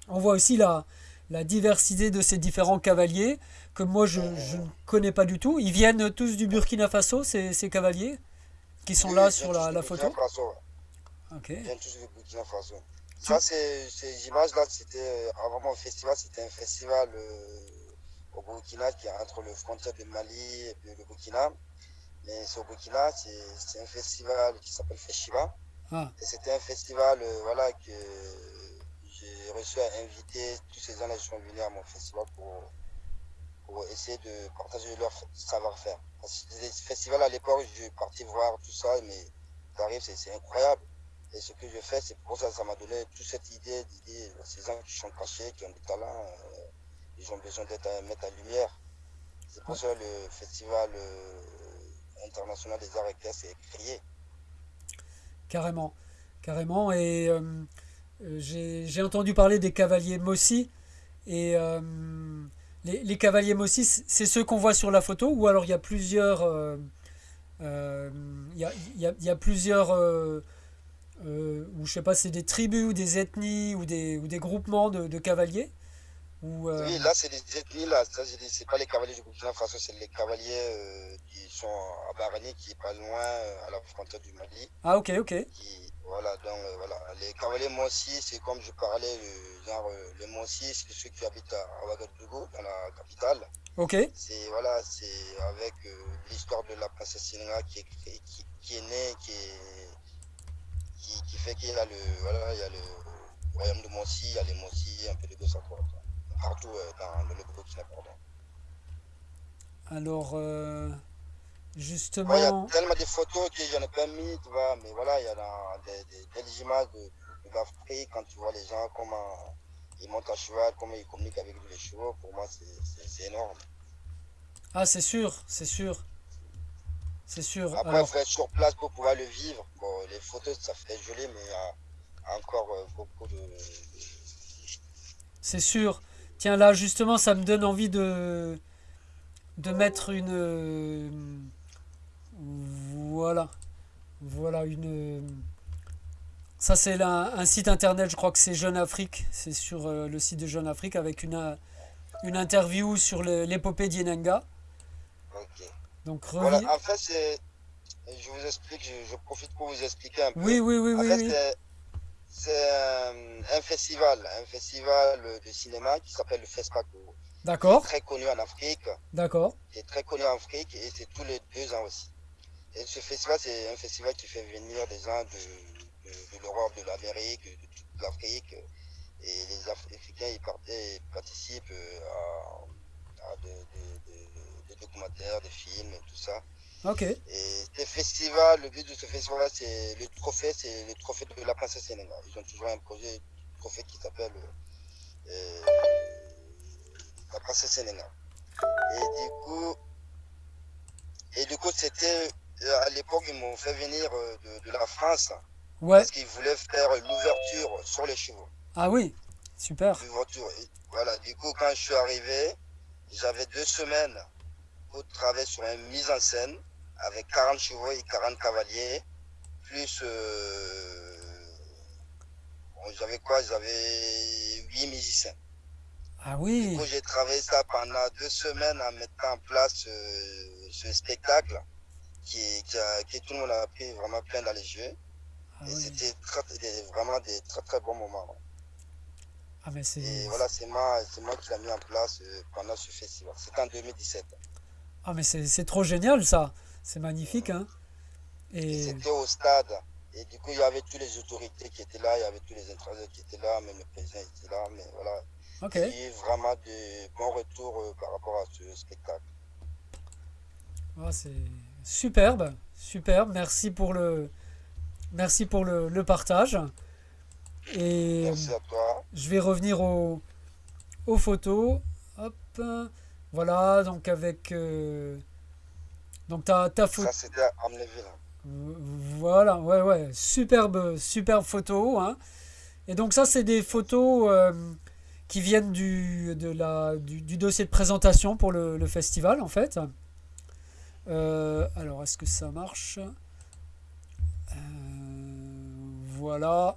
On voit aussi la, la diversité de ces différents cavaliers que moi je, je ne connais pas du tout. Ils viennent tous du Burkina Faso, ces, ces cavaliers qui sont oui, là sur la, photo. Faso. Ok. Ils viennent tous du Burkina Faso. Ça, c'est, ces images-là, c'était, euh, avant mon festival, c'était un festival euh, au Burkina qui est entre le frontière du Mali et le Burkina. Mais c'est au Burkina, c'est, un festival qui s'appelle Feshiba. Ah, Et c'était un festival euh, voilà, que j'ai reçu à inviter. Tous ces gens-là sont venus à mon festival pour, pour essayer de partager leur savoir-faire. Les festivals à l'époque, je partais voir tout ça, mais t'arrives, c'est c'est incroyable. Et ce que je fais, c'est pour ça que ça m'a donné toute cette idée, ces gens qui sont cachés, qui ont des talents, euh, ils ont besoin d'être à mettre en lumière. C'est pour ça que le festival euh, international des arts équestres est créé. carrément. Carrément. Et euh, euh, j'ai j'ai entendu parler des cavaliers Mossi. Et euh, les, les cavaliers Mossi, c'est ceux qu'on voit sur la photo ou alors il y a plusieurs. euh, euh, Il y a, il y a- il y a plusieurs. euh, euh, ou je sais pas, c'est des tribus ou des ethnies ou des, ou des groupements de, de cavaliers ou, euh, Oui, là, c'est des ethnies, là. C'est pas les cavaliers du Burkina Faso, c'est les cavaliers euh, qui sont à Barani, qui est pas loin, euh, à la frontière du Mali. Ah, ok, ok. Qui, voilà, donc, euh, voilà. Les cavaliers Mossi, c'est comme je parlais, le, genre, euh, les Mossi, c'est ceux qui habitent à Ouagadougou, dans la capitale. Ok. C'est, voilà, c'est avec euh, l'histoire de la princesse Sénéga qui est, qui, qui est née, qui est, qui, qui fait qu'il y a le, voilà, il y a le royaume de Mossi, il y a les Mossi, un peu de gauche à droite. Partout euh, dans, dans le Burkina, pardon. Alors, euh, Ouais, Il y a justement. tellement de photos que j'en ai pas mis, tu vois, mais voilà, il y a dans des, des belles images de, de l'Afrique quand tu vois les gens, comment ils montent à cheval, comment ils communiquent avec les chevaux, pour moi, c'est- énorme. Ah, c'est sûr, c'est sûr. C'est sûr. Après, il Alors, faut être sur place pour pouvoir le vivre. Bon, les photos, ça fait joli, mais il y a encore euh, beaucoup de. c'est sûr. Tiens, là, justement, ça me donne envie de, de mettre une. Euh, Voilà. Voilà, une. Ça, c'est un site internet, je crois que c'est Jeune Afrique. C'est sur euh, le site de Jeune Afrique avec une, euh, une interview sur l'épopée d'Yenenga. Ok. Donc, Voilà, revi- en fait, c'est. Je vous explique, je, je profite pour vous expliquer un peu. Oui, oui, oui, En oui, c'est- c'est un, un festival, un festival de cinéma qui s'appelle le FESPACO. D'accord, Très connu en Afrique, d'accord. qui est très connu en Afrique et c'est tous les deux ans aussi. Et ce festival, c'est un festival qui fait venir des gens de, de, de l'Europe, de l'Amérique, de toute l'Afrique. Et les Africains, ils, participent euh, à, à des, documentaires, des films et tout ça. Ok, Et ce festival, le but de ce festival, c'est le trophée, c'est le trophée de la princesse Sénégal. Ils ont toujours un projet, un trophée qui s'appelle euh, la princesse Sénégal. Et du coup, et du coup, c'était à l'époque, ils m'ont fait venir euh, de, de la France ouais. parce qu'ils voulaient faire l'ouverture sur les chevaux. Ah oui, super. L'ouverture. Voilà. Du coup, quand je suis arrivé, j'avais deux semaines pour travailler sur une mise en scène avec 40 chevaux et 40 cavaliers, plus euh, bon, j'avais quoi? J'avais 8 musiciens. Ah Du oui, coup, j'ai travaillé ça pendant deux semaines en mettant en place euh, ce spectacle qui, qui, a, qui tout le monde a pris vraiment plein dans les yeux. ah Et oui. c'était vraiment des très très bons moments. Ah mais c'est Et voilà, c'est moi, c'est moi qui l'ai mis en place euh, pendant ce festival. C'était en 2017. ah mais c'est c'est trop génial ça. C'est magnifique hein. Et Et c'était au stade. Et du coup, il y avait toutes les autorités qui étaient là, il y avait tous les intéressés qui étaient là, même le président était là. Mais voilà, ok. il y a eu vraiment de bons retours euh, par rapport à ce spectacle. Ah, c'est superbe, superbe. Merci pour le merci pour le, le partage. Et Merci à toi. je vais revenir aux, aux photos. Hop. Voilà, donc avec euh, donc ta, ta photo. Ça, c'était à. Voilà, ouais, ouais, superbe, superbe photo. hein. Et donc ça, c'est des photos euh, qui viennent du, de la, du, du dossier de présentation pour le, le festival, en fait. Euh, alors, est-ce que ça marche? Euh, Voilà.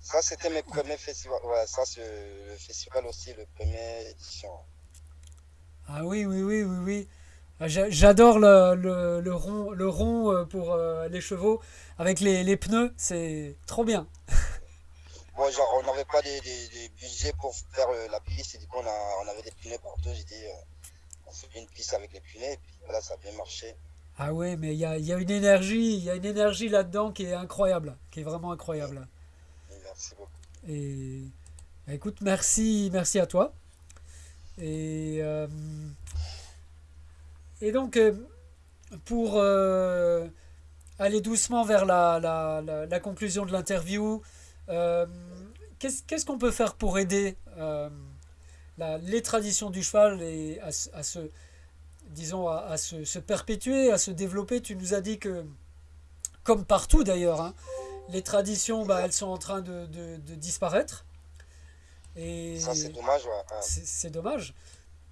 Ça, c'était mes premiers festivals. Ouais, ça, c'est le festival aussi, le premier édition. Ah oui, oui, oui, oui, oui. Ah, j'a- J'adore le, le, le rond, le rond euh, pour les chevaux avec les, les pneus, c'est trop bien. Bon, genre, on n'avait pas de, de, de budget pour faire la piste, et du coup, on, a, on avait des pneus partout. J'ai dit, on fait une piste avec les pneus, et puis voilà, ça a bien marché. Ah ouais, mais il y a, il y a une énergie, il y a une énergie là-dedans qui est incroyable, qui est vraiment incroyable. Merci beaucoup. Et écoute, merci, merci à toi. Et, euh, et donc, euh, pour euh, aller doucement vers la, la, la, la conclusion de l'interview, euh, qu'est-ce qu'on peut faire pour aider la- les traditions du cheval et à, se- à se, disons, à, à se, se perpétuer, à se développer Tu nous as dit que, comme partout d'ailleurs, hein, les traditions, bah, elles sont en train de, de- de disparaître. Et Ça, c'est dommage. ouais, ouais. c'est c'est dommage.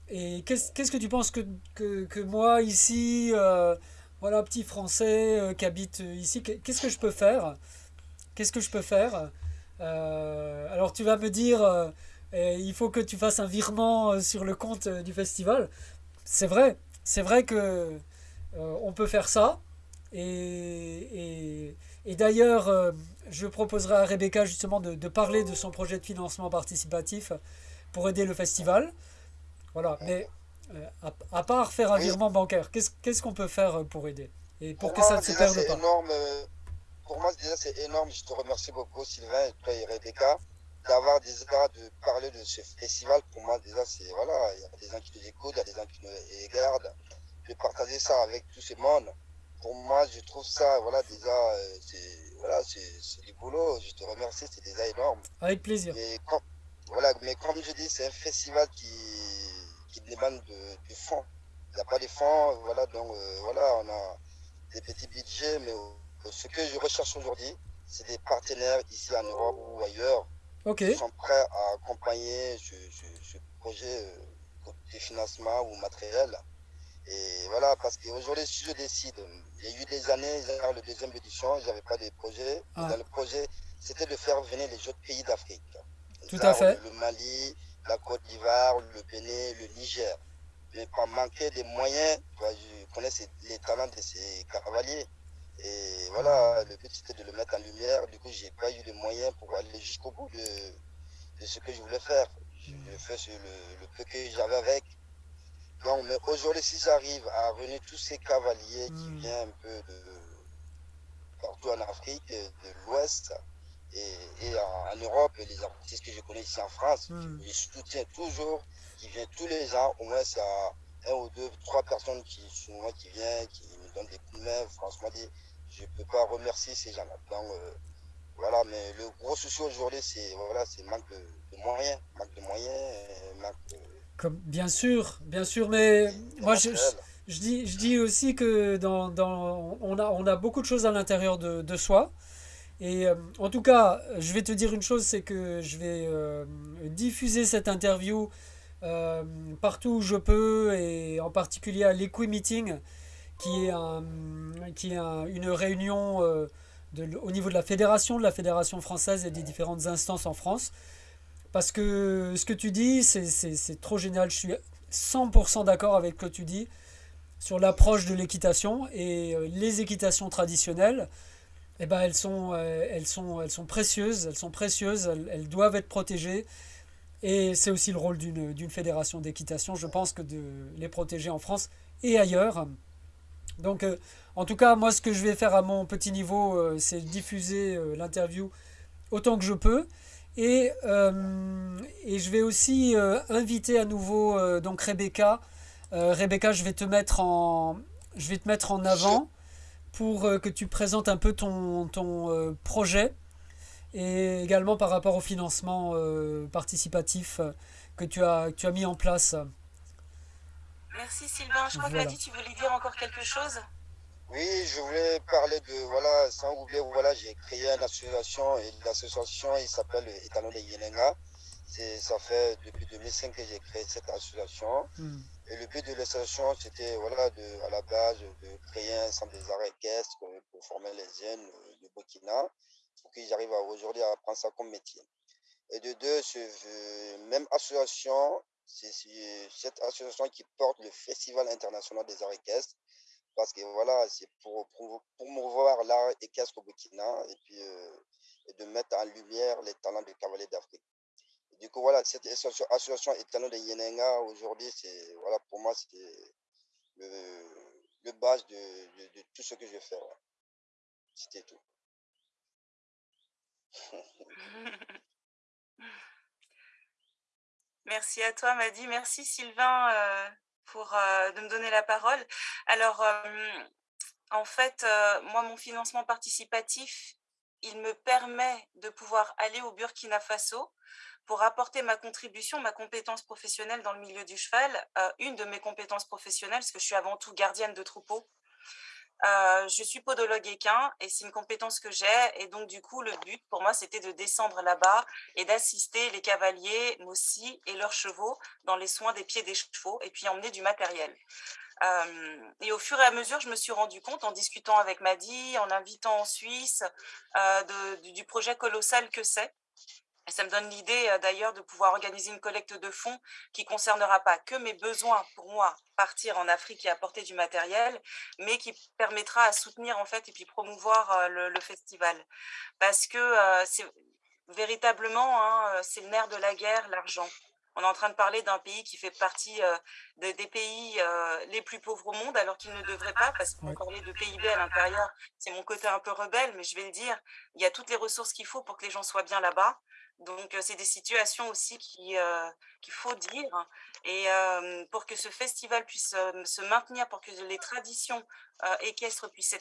Et qu'est-ce que tu penses que, que, que moi, ici, euh, voilà, petit Français euh, qui habite ici, qu'est- qu'est-ce que je peux faire? Qu'est-ce que je peux faire? Euh, alors tu vas me dire, il faut que tu fasses un virement euh, sur le compte euh, du festival. C'est vrai, c'est vrai que euh, on peut faire ça. Et, et, et d'ailleurs, euh, je proposerai à Rebecca justement de, de parler de son projet de financement participatif pour aider le festival. Voilà, mais euh, à, à part faire un Oui. virement bancaire, qu'est-ce qu'on peut faire pour aider? Et pour Pour que ça moi, ne se déjà, perde c'est pas? énorme. Pour moi, déjà, c'est énorme. Je te remercie beaucoup, Sylvain, et toi et Rebecca, d'avoir déjà de parler de ce festival. Pour moi, déjà, c'est voilà, il y a des gens qui nous écoutent, il y a des gens qui nous regardent. De partager ça avec tout ce monde. Pour moi, je trouve ça, voilà, déjà, euh, c'est voilà, du boulot. Je te remercie, c'est déjà énorme. Avec plaisir. Mais comme, voilà, mais comme je dis, c'est un festival qui, qui demande de, du fonds. Il n'y a pas de fonds, voilà, donc euh, voilà, on a des petits budgets, mais euh, ce que je recherche aujourd'hui, c'est des partenaires ici en Europe ou ailleurs Ok, qui sont prêts à accompagner ce, ce- ce projet euh, de financement ou matériel. Et voilà, parce qu'aujourd'hui, si je décide, il y a eu des années, dans la deuxième édition, je n'avais pas de projet. Ah. Dans le projet, c'était de faire venir les autres pays d'Afrique. Tout à fait. Le Mali, la Côte d'Ivoire, le Bénin, le Niger. Mais par manquer des moyens, je connais les talents de ces cavaliers. Et voilà, le but c'était de le mettre en lumière. Du coup, j'ai pas eu de moyens pour aller jusqu'au bout de, de ce que je voulais faire. Je le fais sur le, le peu que j'avais avec. Donc, mais aujourd'hui, si j'arrive à réunir tous ces cavaliers qui Mm. viennent un peu de partout en Afrique, de l'Ouest et, et en, en Europe, et les artistes que je connais ici en France, Mm. je soutiens toujours, qui viennent tous les ans, au moins c'est un ou deux, trois personnes qui sont moi qui viennent, qui me donnent des coups de main. Franchement, je ne peux pas remercier ces gens-là. Donc, euh, voilà, mais le gros souci aujourd'hui, c'est voilà, manque de, de moyens, manque de moyens, euh, manque de, comme, bien sûr, bien sûr, mais moi je, je, dis, je dis aussi que dans, dans, on a, on a beaucoup de choses à l'intérieur de, de soi. Et euh, en tout cas, je vais te dire une chose, c'est que je vais euh, diffuser cette interview euh, partout où je peux, et en particulier à l'Equi Meeting, qui est, une réunion euh, au niveau de la fédération, de la fédération française et des différentes instances en France. Parce que ce que tu dis, c'est trop génial. Je suis 100% d'accord avec ce que tu dis sur l'approche de l'équitation. Et euh, les équitations traditionnelles, eh ben, elles, sont, euh, elles, sont, elles sont précieuses, elles sont précieuses, elles, elles doivent être protégées. Et c'est aussi le rôle d'une fédération d'équitation, je pense, que de les protéger en France et ailleurs. Donc, euh, en tout cas, moi, ce que je vais faire à mon petit niveau, euh, c'est diffuser euh, l'interview autant que je peux. Et, je vais aussi inviter à nouveau donc Rebecca. Rebecca, je vais te mettre en, je vais te mettre en avant pour que tu présentes un peu ton, projet et également par rapport au financement participatif que tu as mis en place. Merci Sylvain. Je crois Voilà. que dit tu voulais dire encore quelque chose. Oui, je voulais parler de, voilà, sans oublier, voilà, j'ai créé une association et l'association, il s'appelle Étalon de Yenenga. C'est, ça fait depuis 2005 que j'ai créé cette association. Hmm. Et le but de l'association, c'était, voilà, de, à la base, de créer un centre des arts équestres pour, pour former les jeunes du Burkina, pour qu'ils arrivent à, aujourd'hui à prendre ça comme métier. Et de deux, ce, même association, c'est, cette association qui porte le Festival international des arts équestres parce que voilà, c'est pour, pour promouvoir l'art équestre au Burkina et puis euh, et de mettre en lumière les talents des cavaliers d'Afrique. Du coup, voilà, cette association, Étalon de Yenenga, aujourd'hui, c'est, voilà, pour moi, c'est le, le base de, de, tout ce que je fais. C'était tout. (laughs) (laughs) Merci à toi, Madi. Merci, Sylvain, euh, pour euh, de me donner la parole. Alors, en fait, moi, mon financement participatif, il me permet de pouvoir aller au Burkina Faso pour apporter ma contribution, ma compétence professionnelle dans le milieu du cheval, euh, une de mes compétences professionnelles, parce que je suis avant tout gardienne de troupeau. Euh, je suis podologue équin et c'est une compétence que j'ai. Et donc, du coup, le but pour moi, c'était de descendre là-bas et d'assister les cavaliers, aussi, et leurs chevaux dans les soins des pieds des chevaux et puis emmener du matériel. Euh, et au fur et à mesure, je me suis rendu compte en discutant avec Madi, en invitant en Suisse, de, du projet colossal que c'est. Et ça me donne l'idée euh, d'ailleurs de pouvoir organiser une collecte de fonds qui concernera pas que mes besoins pour moi, partir en Afrique et apporter du matériel, mais qui permettra à soutenir en fait et puis promouvoir euh, le, festival. Parce que euh, c'est véritablement, hein, c'est le nerf de la guerre, l'argent. On est en train de parler d'un pays qui fait partie des pays les plus pauvres au monde, alors qu'il ne devrait pas, parce qu'on parlait de PIB à l'intérieur. C'est mon côté un peu rebelle, mais je vais le dire. Il y a toutes les ressources qu'il faut pour que les gens soient bien là-bas. Donc, c'est des situations aussi qu'il faut dire. Et pour que ce festival puisse se maintenir, pour que les traditions équestres puissent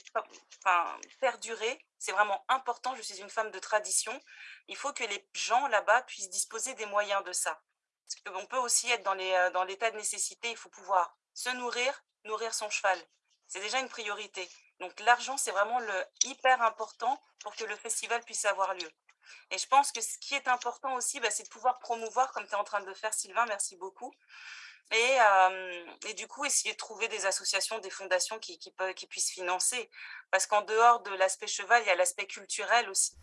perdurer, c'est vraiment important. Je suis une femme de tradition. Il faut que les gens là-bas puissent disposer des moyens de ça. Parce qu'on peut aussi être dans l'état de nécessité. Il faut pouvoir se nourrir, nourrir son cheval. C'est déjà une priorité. Donc, l'argent, c'est vraiment le hyper important pour que le festival puisse avoir lieu. Et je pense que ce qui est important aussi, bah, c'est de pouvoir promouvoir, comme tu es en train de faire, Sylvain, merci beaucoup. Et, et, du coup, essayer de trouver des associations, des fondations qui, qui, peuvent, qui puissent financer. Parce qu'en dehors de l'aspect cheval, il y a l'aspect culturel aussi.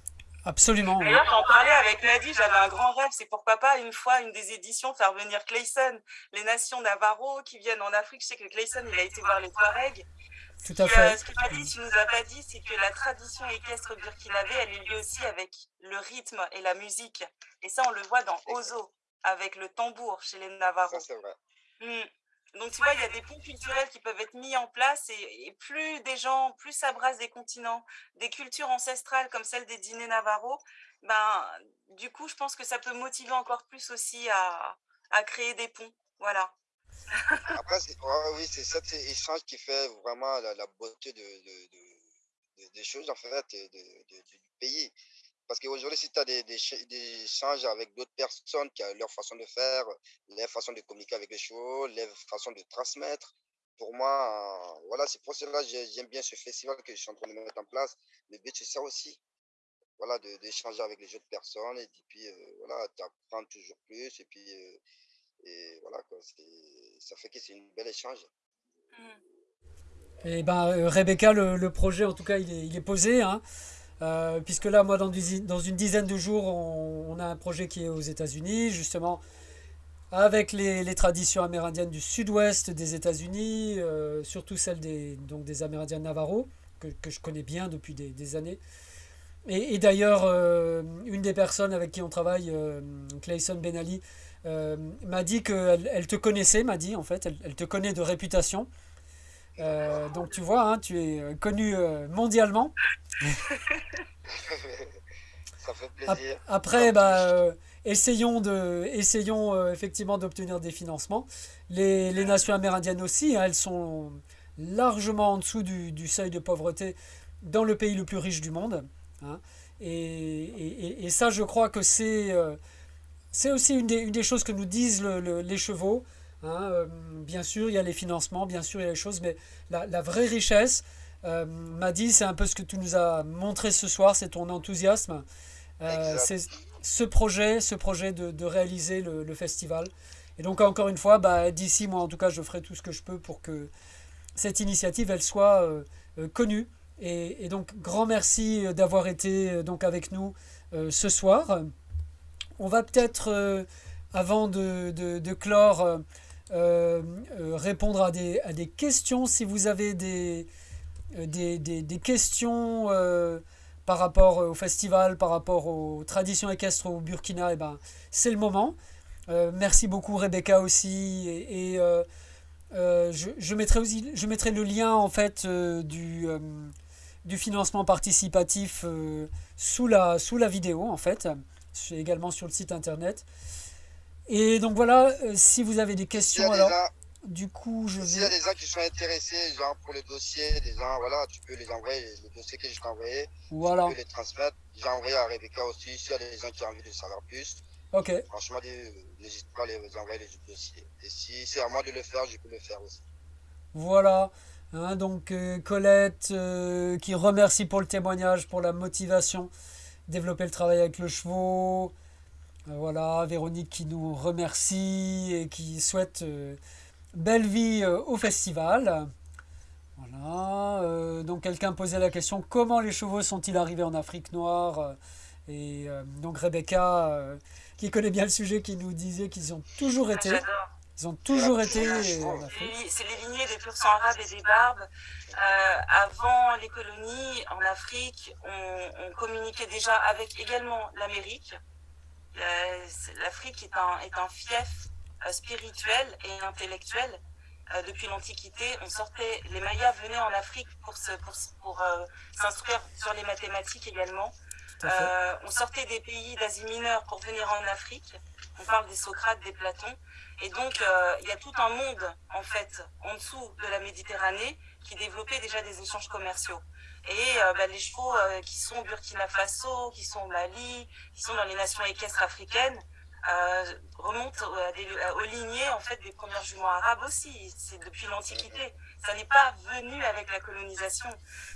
Absolument. D'ailleurs, quand on parlait avec Nadie, j'avais un grand rêve, c'est pourquoi pas une fois, une des éditions, faire venir Clayson, les nations Navarro qui viennent en Afrique. Je sais que Clayson, il a été voir les Touaregs. Tout à fait. ce dit, tu nous as pas dit, c'est que la tradition équestre burkinabé, elle est liée aussi avec le rythme et la musique. Et ça, on le voit dans Ozo, avec le tambour chez les Navarros. Ça, c'est vrai. Mmh. Donc, tu vois, il y a des ponts culturels qui peuvent être mis en place et, plus des gens, plus ça brasse des continents, des cultures ancestrales comme celle des dîners Navarro, ben, du coup, je pense que ça peut motiver encore plus aussi à, à créer des ponts. Voilà. Après, oui, c'est cet échange qui fait vraiment la, beauté de, des choses, en fait, du pays. Parce qu'aujourd'hui, si tu as des, des, échanges avec d'autres personnes qui ont leur façon de faire, leur façon de communiquer avec les chevaux, leur façon de transmettre, pour moi, voilà, c'est pour cela que j'aime bien ce festival que je suis en train de mettre en place. Le but, c'est ça aussi. Voilà, d'échanger avec les autres personnes et puis, euh, voilà, tu apprends toujours plus et puis, euh, et voilà, ça fait que c'est une belle échange. Et ben, euh, Rebecca, le, projet, en tout cas, il est, posé. Hein. Euh, puisque là, moi, dans, dans, une dizaine de jours, on, a un projet qui est aux États-Unis, justement, avec les, les, traditions amérindiennes du sud-ouest des États-Unis, euh, surtout celles des, donc des Amérindiens Navarro, que, que, je connais bien depuis des, des années. Et, d'ailleurs, une des personnes avec qui on travaille, Clayson Benali, euh, m'a dit qu'elle elle te connaissait, m'a dit en fait, elle, te connaît de réputation. Euh, donc tu vois, hein, tu es euh, connu mondialement. (laughs) Ça fait plaisir. Après, bah, essayons, de, essayons effectivement d'obtenir des financements. Les, les, nations amérindiennes aussi, hein, elles sont largement en dessous du, du, seuil de pauvreté dans le pays le plus riche du monde. Hein. Et, et, et, ça, je crois que c'est c'est aussi une des, choses que nous disent les chevaux. Hein, euh, bien sûr, il y a les financements, bien sûr, il y a les choses, mais la, vraie richesse, euh, m'a dit, c'est un peu ce que tu nous as montré ce soir, c'est ton enthousiasme. Euh, c'est ce projet, ce projet de, réaliser le, festival. Et donc, encore une fois, bah, d'ici, moi, en tout cas, je ferai tout ce que je peux pour que cette initiative, elle soit connue. Et, et, donc, grand merci d'avoir été donc avec nous ce soir. On va peut-être, euh, avant de, clore, euh, euh, répondre à des, questions. Si vous avez des, questions par rapport au festival, par rapport aux traditions équestres au Burkina, eh ben, c'est le moment. merci beaucoup Rebecca aussi. Je, mettrai le lien en fait du, financement participatif sous, la, sous la vidéo en fait. C'est également sur le site internet. Et donc voilà, euh, si vous avez des questions, alors gens, du coup je s'il y a vais... des gens qui sont intéressés, genre pour le dossier, des gens, voilà, tu peux les envoyer, le dossier que je t'ai envoyé, Voilà, tu peux les transmettre. J'ai envoyé à Rebecca aussi, s'il y a des gens qui ont envie de savoir plus. ok. Franchement, n'hésite pas à les envoyer les dossiers. Et si c'est à moi de le faire, je peux le faire aussi. Voilà, Hein, donc euh, Colette euh, qui remercie pour le témoignage, pour la motivation, développer le travail avec le chevaux. Euh, voilà, Véronique qui nous remercie et qui souhaite euh, belle vie euh, au festival. Voilà, euh, donc quelqu'un posait la question comment les chevaux sont-ils arrivés en Afrique noire Et euh, donc Rebecca, euh, qui connaît bien le sujet, qui nous disait qu'ils ont toujours été, J'adore. Ils ont toujours été je vois. C'est les- lignées des pur sang arabes et des barbes. Euh, avant les colonies en Afrique, on, on communiquait déjà avec également l'Amérique. La- c'est- L'Afrique est un, est un fief euh, spirituel et intellectuel. Euh, depuis l'Antiquité, on sortait, les Mayas venaient en Afrique pour se, pour, pour euh, s'instruire sur les mathématiques également. Euh, on sortait des pays d'Asie mineure pour venir en Afrique. On parle des Socrates, des Platons. Et donc, euh, il y a tout un monde, en fait, en dessous de la Méditerranée, qui développait déjà des échanges commerciaux. Et euh, bah, les chevaux euh, qui sont au Burkina Faso, qui sont au Mali, qui sont dans les nations équestres africaines, remontent à des- aux lignées en fait des premières juments arabes aussi. C'est depuis l'Antiquité. Ça n'est pas venu avec la colonisation.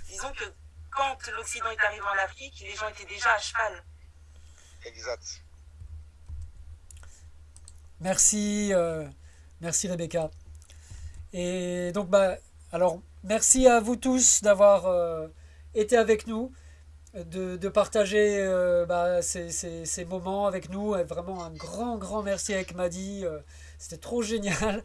Disons que quand l'Occident est arrivé en Afrique, les gens étaient déjà à cheval. Exact. Merci, euh, merci Rebecca. Et donc, bah, alors, merci à vous tous d'avoir euh, été avec nous, de, de partager euh, bah, ces, ces- ces moments avec nous. Et vraiment un grand, grand merci avec Maddy. euh, C'était trop génial.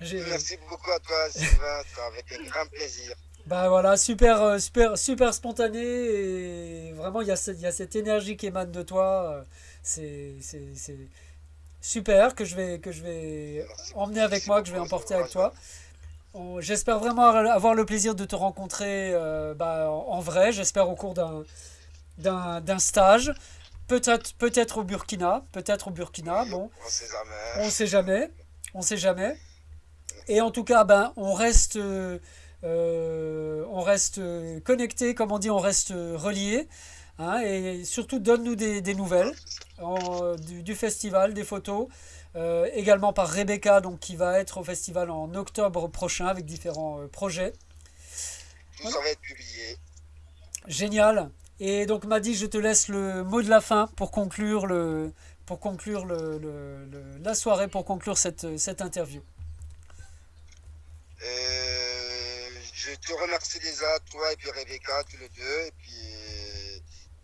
Merci beaucoup à toi, Sylvain. Avec un grand plaisir. Bah voilà, super, super, super spontané et vraiment il y a, cette- il y a cette énergie qui émane de toi. c'est super que je vais, que je vais emmener avec moi, que je vais emporter avec toi. J'espère vraiment avoir le plaisir de te rencontrer euh, bah, en, vrai. J'espère au cours d'un, d'un, d'un stage. Peut-être, peut-être au Burkina, peut-être au Burkina. Bon, On sait jamais. on sait jamais. On sait jamais. Et en tout cas, ben, on reste, euh, euh, on reste connecté, comme on dit, on reste relié. Hein, et surtout, donne-nous des, des nouvelles en- du, du festival, des photos. euh, également par Rebecca, donc, qui va être au festival en octobre prochain avec différents euh, projets. Tout ça va être publié. Génial. Et donc, Madi, je te laisse le mot de la fin pour conclure, le, pour conclure le, le- le- la soirée, pour conclure cette, cette interview. Euh, je te remercie déjà, toi et puis Rebecca, tous les deux. Et puis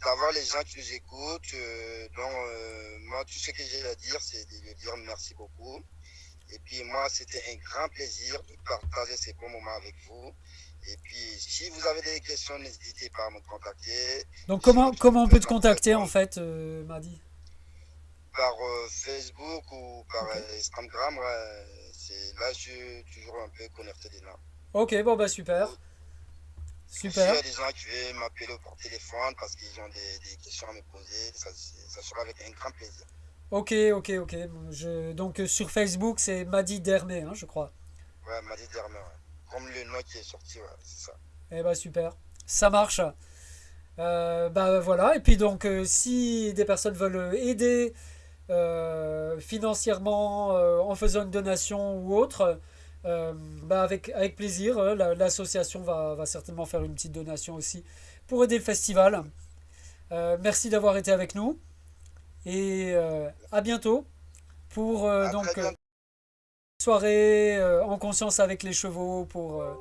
d'avoir les gens qui nous écoutent. Euh, donc, euh, moi, tout ce que j'ai à dire, c'est de lui dire merci beaucoup. Et puis moi, c'était un grand plaisir de partager ces bons moments avec vous. Et puis, si vous avez des questions, n'hésitez pas à me contacter Donc comment, comment on peut te contacter en fait, euh, Madi par euh, Facebook ou par Instagram. c'est là, je suis toujours un peu connecté dedans. Ok, bon bah super. Super. a des gens qui veulent m'appeler par téléphone parce qu'ils ont des, des questions à me poser, ça, ça sera avec un grand plaisir. Ok, ok, ok. Je, donc euh, sur Facebook, c'est Madi Dermé, hein, je crois. Ouais, m'a dit Dermer, ouais. Comme le nom qui est sorti, ouais, c'est ça. Eh bah super. Ça marche. Euh, bah voilà. Et puis donc, euh, si des personnes veulent aider euh, financièrement euh, en faisant une donation ou autre, euh, bah avec, avec plaisir. hein, la- L'association va, va certainement faire une petite donation aussi pour aider le festival. Euh, merci d'avoir été avec nous. Et euh, à bientôt pour euh, À donc euh, bientôt. soirée euh, en conscience avec les chevaux pour euh,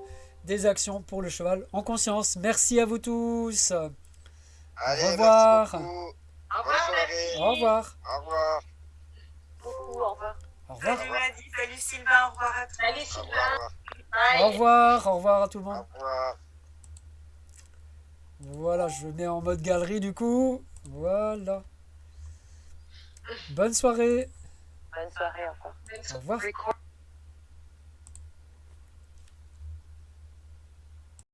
des actions pour le cheval en conscience. Merci à vous tous. Allez, revoir. merci beaucoup. Au revoir. Au revoir. Au revoir. Beaucoup, au revoir. Au revoir. Salut Sylvain, au revoir à tous. Salut Au Sylvain. Au revoir. Au revoir à tout le Au monde. revoir. Voilà, je mets en mode galerie du coup. Voilà. Bonne soirée. Bonne soirée, au revoir. Au revoir.